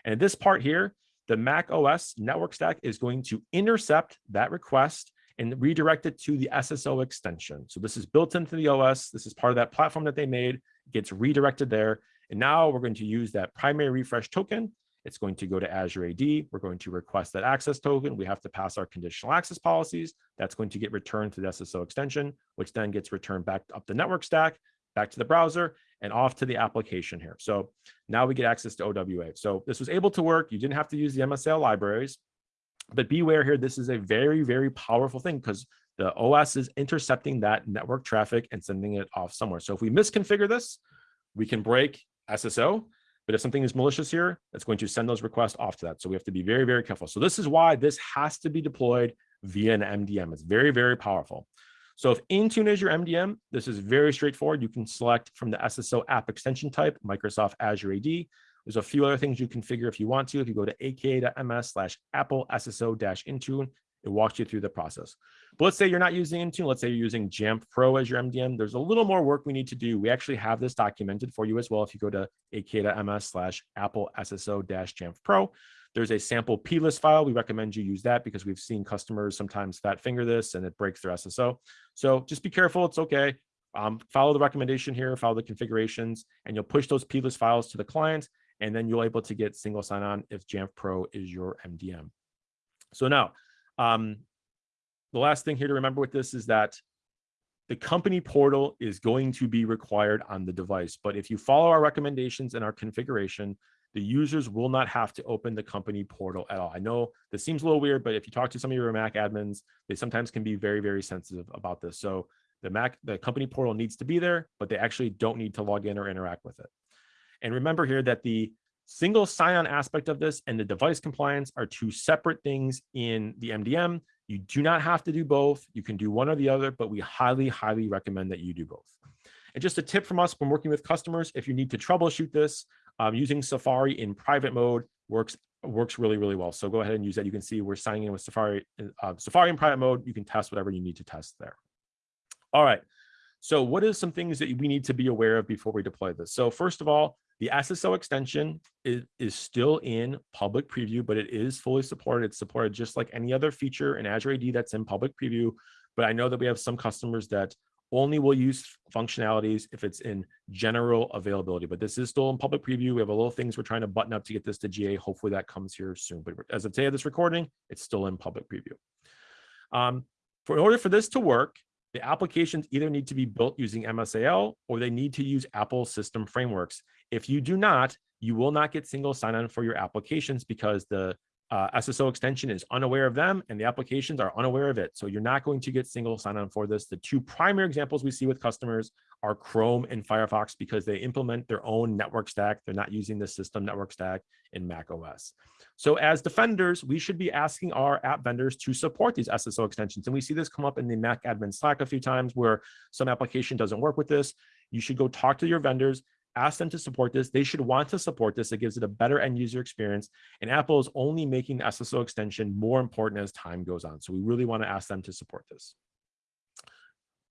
And this part here, the Mac OS network stack is going to intercept that request and redirect it to the SSO extension. So this is built into the OS. This is part of that platform that they made, it gets redirected there. And now we're going to use that primary refresh token. It's going to go to Azure AD. We're going to request that access token. We have to pass our conditional access policies. That's going to get returned to the SSO extension, which then gets returned back up the network stack, back to the browser, and off to the application here. So now we get access to OWA. So this was able to work. You didn't have to use the MSAL libraries. But beware here, this is a very, very powerful thing because the OS is intercepting that network traffic and sending it off somewhere. So if we misconfigure this, we can break SSO. But if something is malicious here, it's going to send those requests off to that. So we have to be very, very careful. So this is why this has to be deployed via an MDM. It's very, very powerful. So if Intune is your MDM, this is very straightforward. You can select from the SSO app extension type, Microsoft Azure AD. There's a few other things you configure if you want to. If you go to aka.ms slash apple SSO dash Intune, it walks you through the process. But let's say you're not using Intune. Let's say you're using Jamf Pro as your MDM. There's a little more work we need to do. We actually have this documented for you as well. If you go to aka.ms slash apple SSO dash Jamf Pro, there's a sample plist file. We recommend you use that because we've seen customers sometimes fat finger this and it breaks their SSO. So just be careful. It's okay. Um, follow the recommendation here, follow the configurations, and you'll push those plist files to the client and then you're able to get single sign-on if Jamf Pro is your MDM. So now, um, the last thing here to remember with this is that the company portal is going to be required on the device, but if you follow our recommendations and our configuration, the users will not have to open the company portal at all. I know this seems a little weird, but if you talk to some of your Mac admins, they sometimes can be very, very sensitive about this. So the Mac, the company portal needs to be there, but they actually don't need to log in or interact with it. And remember here that the single sign-on aspect of this and the device compliance are two separate things in the MDM. You do not have to do both. You can do one or the other, but we highly, highly recommend that you do both. And just a tip from us when working with customers, if you need to troubleshoot this, um, using Safari in private mode works works really, really well. So go ahead and use that. You can see we're signing in with Safari, uh, Safari in private mode. You can test whatever you need to test there. All right. So what is some things that we need to be aware of before we deploy this? So first of all, the SSO extension is, is still in public preview, but it is fully supported. It's supported just like any other feature in Azure AD that's in public preview. But I know that we have some customers that only will use functionalities if it's in general availability. But this is still in public preview. We have a little things we're trying to button up to get this to GA. Hopefully that comes here soon. But as of today of this recording, it's still in public preview. Um, for in order for this to work, the applications either need to be built using MSAL or they need to use Apple system frameworks. If you do not, you will not get single sign-on for your applications because the uh, SSO extension is unaware of them and the applications are unaware of it. So you're not going to get single sign-on for this. The two primary examples we see with customers are Chrome and Firefox because they implement their own network stack. They're not using the system network stack in Mac OS. So as defenders, we should be asking our app vendors to support these SSO extensions. And we see this come up in the Mac admin Slack a few times where some application doesn't work with this. You should go talk to your vendors, ask them to support this. They should want to support this. It gives it a better end user experience. And Apple is only making the SSO extension more important as time goes on. So we really want to ask them to support this.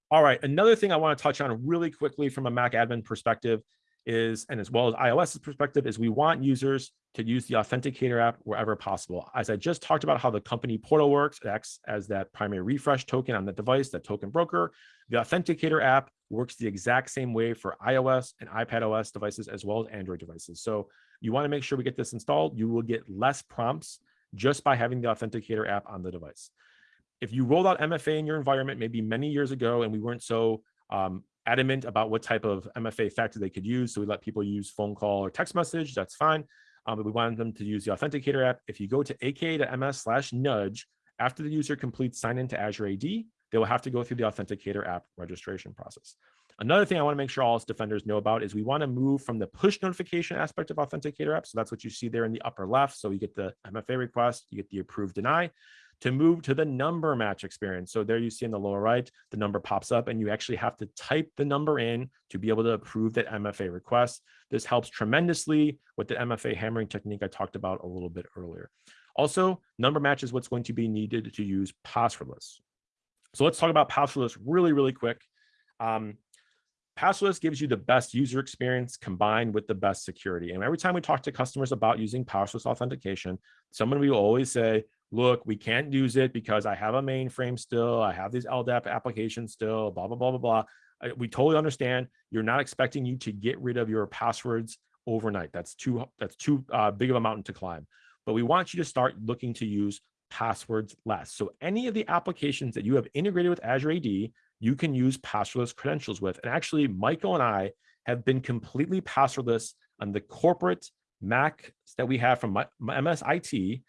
All right, another thing I want to touch on really quickly from a Mac admin perspective is, and as well as iOS's perspective, is we want users to use the Authenticator app wherever possible. As I just talked about how the company portal works, it acts as that primary refresh token on the device, that token broker. The Authenticator app works the exact same way for iOS and iPadOS devices as well as Android devices. So you want to make sure we get this installed. You will get less prompts just by having the Authenticator app on the device. If you rolled out MFA in your environment maybe many years ago and we weren't so um, adamant about what type of MFA factor they could use. So we let people use phone call or text message, that's fine. Um, but we wanted them to use the Authenticator app. If you go to aka.ms slash nudge, after the user completes sign into Azure AD, they will have to go through the Authenticator app registration process. Another thing I want to make sure all defenders know about is we want to move from the push notification aspect of Authenticator app. So that's what you see there in the upper left. So you get the MFA request, you get the approve deny to move to the number match experience. So there you see in the lower right, the number pops up and you actually have to type the number in to be able to approve that MFA request. This helps tremendously with the MFA hammering technique I talked about a little bit earlier. Also, number match is what's going to be needed to use passwordless. So let's talk about passwordless really, really quick. Um, Passwordless gives you the best user experience combined with the best security. And every time we talk to customers about using passwordless authentication, someone will always say, look, we can't use it because I have a mainframe still, I have these LDAP applications still, blah, blah, blah, blah, blah. We totally understand. You're not expecting you to get rid of your passwords overnight. That's too, that's too uh, big of a mountain to climb. But we want you to start looking to use passwords less. So any of the applications that you have integrated with Azure AD, you can use passwordless credentials with. And actually, Michael and I have been completely passwordless on the corporate Mac that we have from MSIT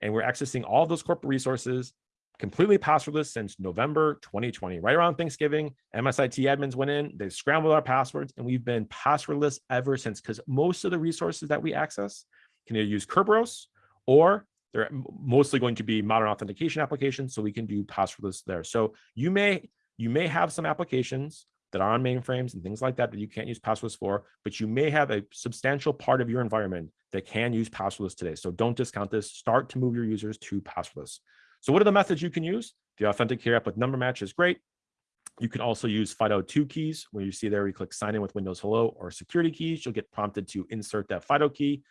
and we're accessing all those corporate resources completely passwordless since November 2020. Right around Thanksgiving, MSIT admins went in, they scrambled our passwords, and we've been passwordless ever since because most of the resources that we access can either use Kerberos or they're mostly going to be modern authentication applications, so we can do passwordless there. So you may you may have some applications that are on mainframes and things like that that you can't use passwords for, but you may have a substantial part of your environment that can use passwordless today. So don't discount this. Start to move your users to passwordless. So what are the methods you can use? The Authenticator app with number match is great. You can also use FIDO2 keys where you see there, you click sign in with Windows Hello or security keys. You'll get prompted to insert that FIDO key.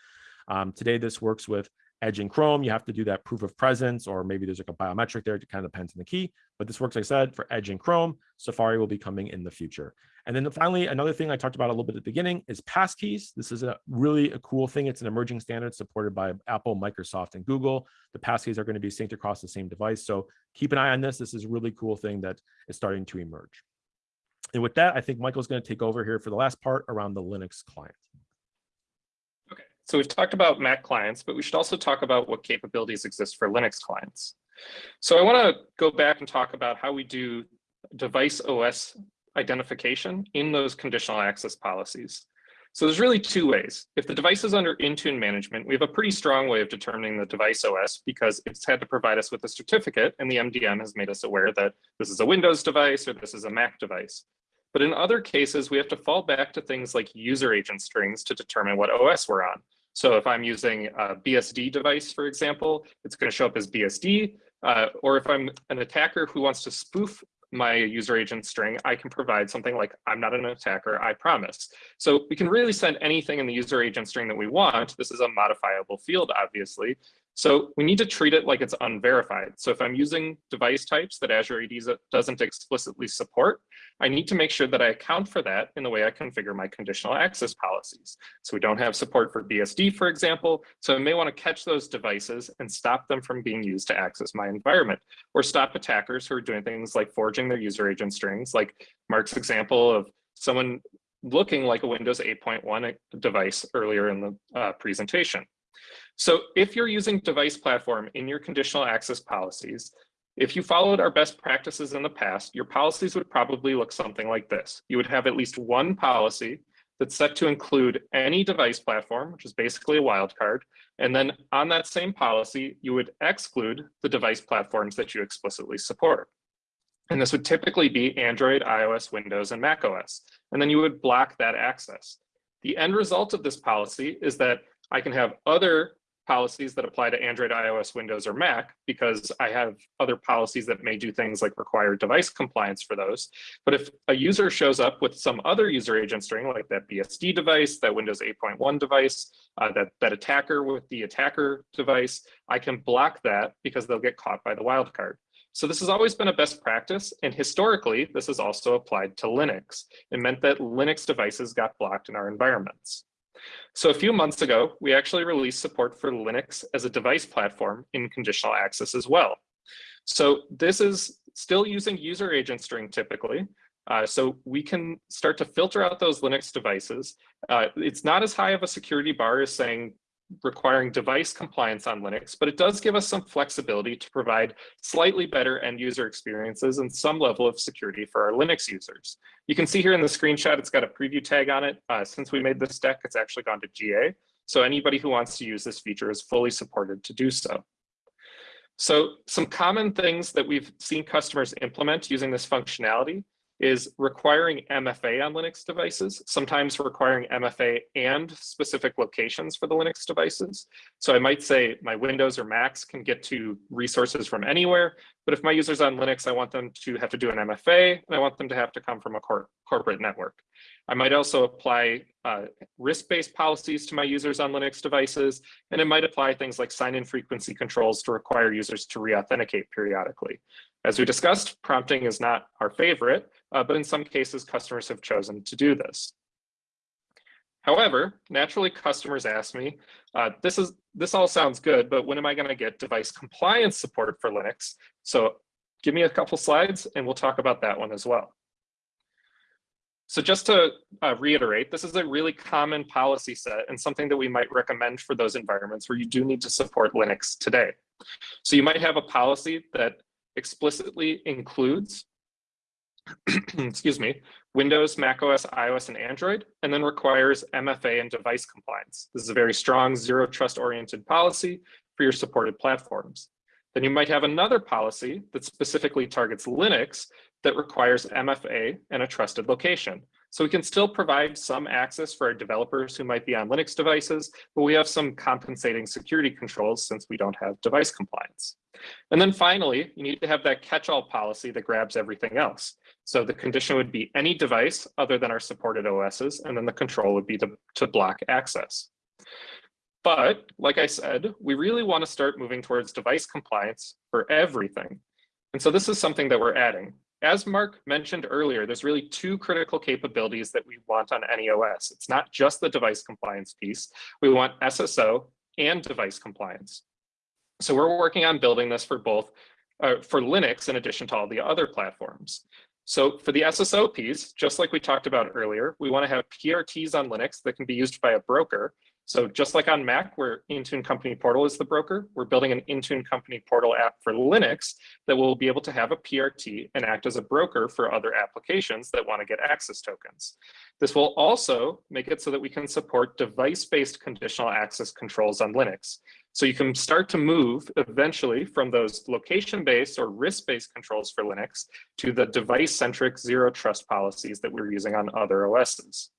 Um, today, this works with Edge and Chrome, you have to do that proof of presence, or maybe there's like a biometric there. It kind of depends on the key, but this works, like I said, for Edge and Chrome. Safari will be coming in the future. And then finally, another thing I talked about a little bit at the beginning is passkeys. This is a really a cool thing. It's an emerging standard supported by Apple, Microsoft, and Google. The passkeys are going to be synced across the same device. So keep an eye on this. This is a really cool thing that is starting to emerge. And with that, I think Michael's going to take over here for the last part around the Linux client. So we've talked about Mac clients, but we should also talk about what capabilities exist for Linux clients. So I want to go back and talk about how we do device OS identification in those conditional access policies. So there's really two ways. If the device is under Intune management, we have a pretty strong way of determining the device OS because it's had to provide us with a certificate and the MDM has made us aware that this is a Windows device or this is a Mac device. But in other cases, we have to fall back to things like user agent strings to determine what OS we're on. So if I'm using a BSD device, for example, it's going to show up as BSD. Uh, or if I'm an attacker who wants to spoof my user agent string, I can provide something like, I'm not an attacker, I promise. So we can really send anything in the user agent string that we want. This is a modifiable field, obviously. So we need to treat it like it's unverified. So if I'm using device types that Azure AD doesn't explicitly support, I need to make sure that I account for that in the way I configure my conditional access policies. So we don't have support for BSD, for example. So I may want to catch those devices and stop them from being used to access my environment or stop attackers who are doing things like forging their user agent strings, like Mark's example of someone looking like a Windows 8.1 device earlier in the uh, presentation. So if you're using device platform in your conditional access policies, if you followed our best practices in the past, your policies would probably look something like this. You would have at least one policy that's set to include any device platform, which is basically a wildcard. And then on that same policy, you would exclude the device platforms that you explicitly support. And this would typically be Android, iOS, Windows, and macOS. And then you would block that access. The end result of this policy is that I can have other policies that apply to Android, iOS, Windows, or Mac because I have other policies that may do things like require device compliance for those. But if a user shows up with some other user agent string like that BSD device, that Windows 8.1 device, uh, that, that attacker with the attacker device, I can block that because they'll get caught by the wildcard. So this has always been a best practice. And historically, this is also applied to Linux. It meant that Linux devices got blocked in our environments. So a few months ago, we actually released support for Linux as a device platform in conditional access as well. So this is still using user agent string typically. Uh, so we can start to filter out those Linux devices. Uh, it's not as high of a security bar as saying requiring device compliance on Linux, but it does give us some flexibility to provide slightly better end user experiences and some level of security for our Linux users. You can see here in the screenshot, it's got a preview tag on it. Uh, since we made this deck, it's actually gone to GA. So anybody who wants to use this feature is fully supported to do so. So some common things that we've seen customers implement using this functionality is requiring MFA on Linux devices, sometimes requiring MFA and specific locations for the Linux devices. So I might say my Windows or Macs can get to resources from anywhere, but if my users on Linux, I want them to have to do an MFA and I want them to have to come from a cor corporate network. I might also apply uh, risk-based policies to my users on Linux devices, and it might apply things like sign-in frequency controls to require users to re-authenticate periodically. As we discussed, prompting is not our favorite, uh, but in some cases, customers have chosen to do this. However, naturally, customers ask me, uh, this is this all sounds good, but when am I going to get device compliance support for Linux? So give me a couple slides and we'll talk about that one as well. So just to uh, reiterate, this is a really common policy set and something that we might recommend for those environments where you do need to support Linux today. So you might have a policy that explicitly includes excuse me, Windows, macOS, iOS, and Android, and then requires MFA and device compliance. This is a very strong zero trust oriented policy for your supported platforms. Then you might have another policy that specifically targets Linux that requires MFA and a trusted location. So we can still provide some access for our developers who might be on Linux devices, but we have some compensating security controls since we don't have device compliance. And then finally, you need to have that catch-all policy that grabs everything else. So the condition would be any device other than our supported OSs, and then the control would be to, to block access. But like I said, we really want to start moving towards device compliance for everything. And so this is something that we're adding. As Mark mentioned earlier, there's really two critical capabilities that we want on any OS. It's not just the device compliance piece. We want SSO and device compliance. So we're working on building this for both uh, for Linux in addition to all the other platforms. So for the SSO piece, just like we talked about earlier, we want to have PRTs on Linux that can be used by a broker. So just like on Mac, where Intune Company Portal is the broker, we're building an Intune Company Portal app for Linux that will be able to have a PRT and act as a broker for other applications that want to get access tokens. This will also make it so that we can support device-based conditional access controls on Linux. So you can start to move eventually from those location-based or risk-based controls for Linux to the device-centric zero trust policies that we're using on other OSs.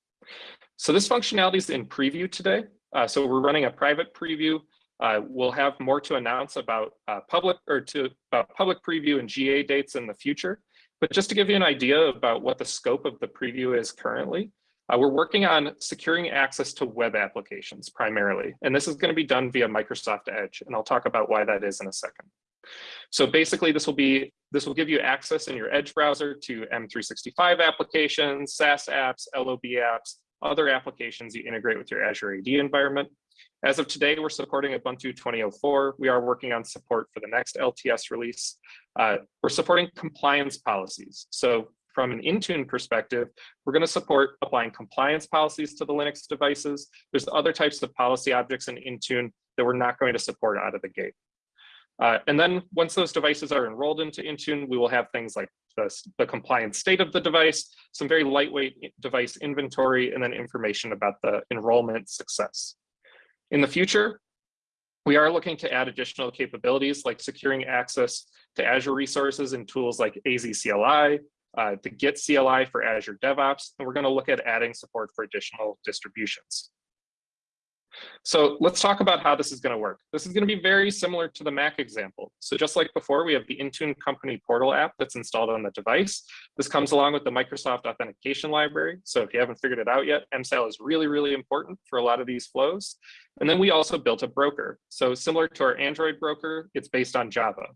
So this functionality is in preview today. Uh, so we're running a private preview. Uh, we'll have more to announce about uh, public or to about public preview and GA dates in the future. But just to give you an idea about what the scope of the preview is currently, uh, we're working on securing access to web applications primarily, and this is going to be done via Microsoft Edge, and I'll talk about why that is in a second. So basically, this will be this will give you access in your Edge browser to M365 applications, SaaS apps, LOB apps, other applications you integrate with your Azure AD environment. As of today, we're supporting Ubuntu 2004. We are working on support for the next LTS release. Uh, we're supporting compliance policies. So from an Intune perspective, we're going to support applying compliance policies to the Linux devices. There's other types of policy objects in Intune that we're not going to support out of the gate. Uh, and then once those devices are enrolled into Intune, we will have things like the, compliance state of the device, some very lightweight device inventory, and then information about the enrollment success. In the future, we are looking to add additional capabilities like securing access to Azure resources and tools like AZ CLI, uh, the Git CLI for Azure DevOps, and we're going to look at adding support for additional distributions. So let's talk about how this is going to work. This is going to be very similar to the Mac example. So just like before, we have the Intune company portal app that's installed on the device. This comes along with the Microsoft authentication library. So if you haven't figured it out yet, MSAL is really, really important for a lot of these flows. And then we also built a broker. So similar to our Android broker, it's based on Java.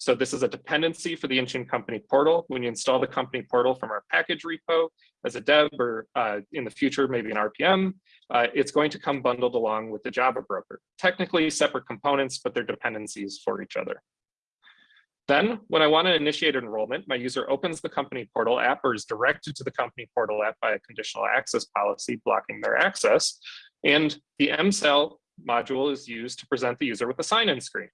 So this is a dependency for the Intune company portal. When you install the company portal from our package repo as a dev or uh, in the future, maybe an RPM, uh, it's going to come bundled along with the Java broker. Technically separate components, but they're dependencies for each other. Then when I want to initiate enrollment, my user opens the company portal app or is directed to the company portal app by a conditional access policy blocking their access. And the MSAL module is used to present the user with a sign-in screen.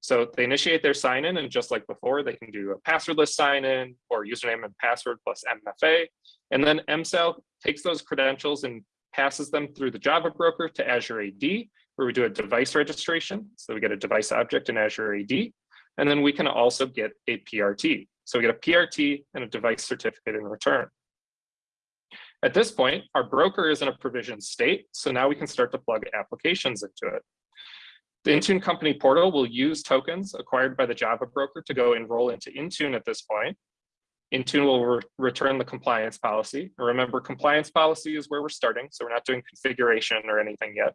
So they initiate their sign in and just like before, they can do a passwordless sign in or username and password plus MFA. And then MSAL takes those credentials and passes them through the Java broker to Azure AD, where we do a device registration. So we get a device object in Azure AD. And then we can also get a PRT. So we get a PRT and a device certificate in return. At this point, our broker is in a provision state. So now we can start to plug applications into it. The Intune company portal will use tokens acquired by the Java broker to go enroll into Intune at this point. Intune will re return the compliance policy. Remember, compliance policy is where we're starting, so we're not doing configuration or anything yet.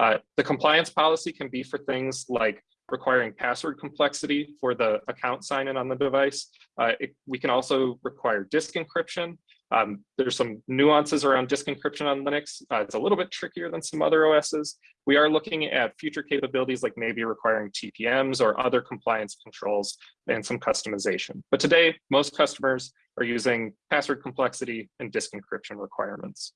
Uh, the compliance policy can be for things like requiring password complexity for the account sign-in on the device. Uh, it, we can also require disk encryption. Um, there's some nuances around disk encryption on Linux. Uh, it's a little bit trickier than some other OSs. We are looking at future capabilities like maybe requiring TPMs or other compliance controls and some customization. But today, most customers are using password complexity and disk encryption requirements.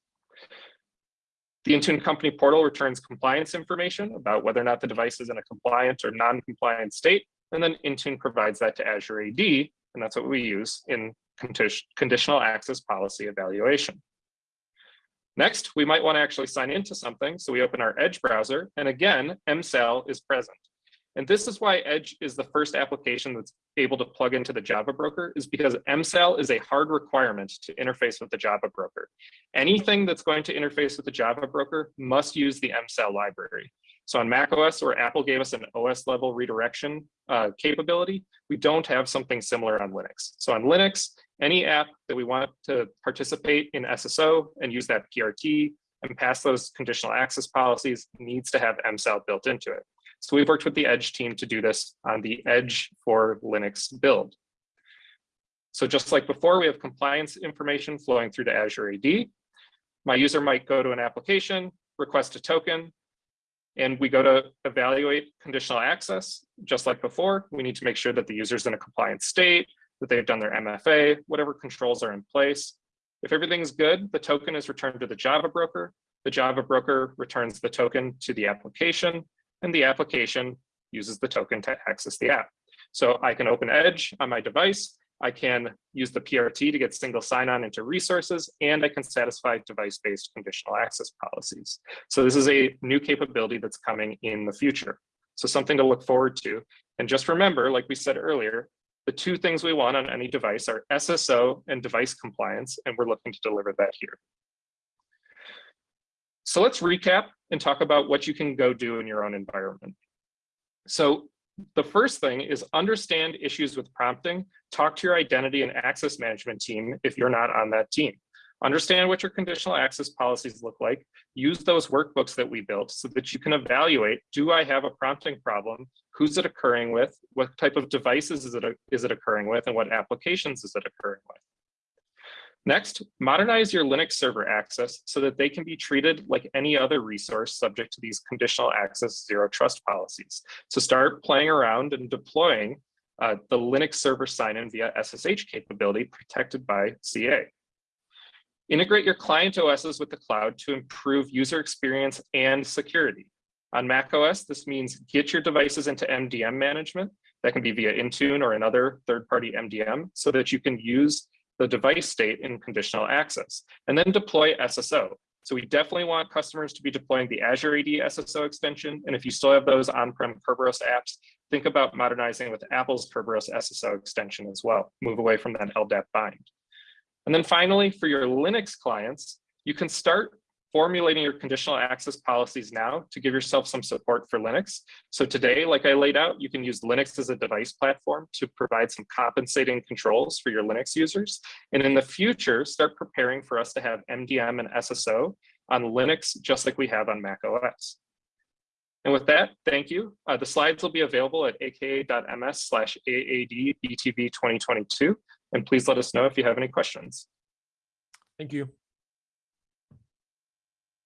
The Intune company portal returns compliance information about whether or not the device is in a compliant or non-compliant state. And then Intune provides that to Azure AD, and that's what we use in conditional access policy evaluation. Next, we might want to actually sign into something. So we open our Edge browser, and again, MSAL is present. And this is why Edge is the first application that's able to plug into the Java broker is because MSAL is a hard requirement to interface with the Java broker. Anything that's going to interface with the Java broker must use the MSAL library. So on macOS, where Apple gave us an OS level redirection uh, capability, we don't have something similar on Linux. So on Linux, any app that we want to participate in SSO and use that PRT and pass those conditional access policies needs to have MSAL built into it. So we've worked with the Edge team to do this on the Edge for Linux build. So just like before, we have compliance information flowing through to Azure AD. My user might go to an application, request a token, and we go to evaluate conditional access. Just like before, we need to make sure that the user's in a compliant state, that they've done their MFA, whatever controls are in place. If everything's good, the token is returned to the Java broker. The Java broker returns the token to the application, and the application uses the token to access the app. So I can open Edge on my device. I can use the PRT to get single sign-on into resources, and I can satisfy device-based conditional access policies. So this is a new capability that's coming in the future. So something to look forward to. And just remember, like we said earlier, the two things we want on any device are SSO and device compliance, and we're looking to deliver that here. So let's recap and talk about what you can go do in your own environment. So the first thing is understand issues with prompting, talk to your identity and access management team if you're not on that team. Understand what your conditional access policies look like. Use those workbooks that we built so that you can evaluate, do I have a prompting problem? Who's it occurring with? What type of devices is it, is it occurring with? And what applications is it occurring with? Next, modernize your Linux server access so that they can be treated like any other resource subject to these conditional access zero trust policies. So start playing around and deploying uh, the Linux server sign-in via SSH capability protected by CA. Integrate your client OSs with the cloud to improve user experience and security. On macOS, this means get your devices into MDM management. That can be via Intune or another third-party MDM so that you can use the device state in conditional access, and then deploy SSO. So we definitely want customers to be deploying the Azure AD SSO extension. And if you still have those on-prem Kerberos apps, think about modernizing with Apple's Kerberos SSO extension as well. Move away from that LDAP bind. And then finally, for your Linux clients, you can start formulating your conditional access policies now to give yourself some support for Linux. So today, like I laid out, you can use Linux as a device platform to provide some compensating controls for your Linux users. And in the future, start preparing for us to have MDM and SSO on Linux, just like we have on Mac OS. And with that, thank you. Uh, the slides will be available at aka.ms slash AAD BTV 2022. And please let us know if you have any questions. Thank you.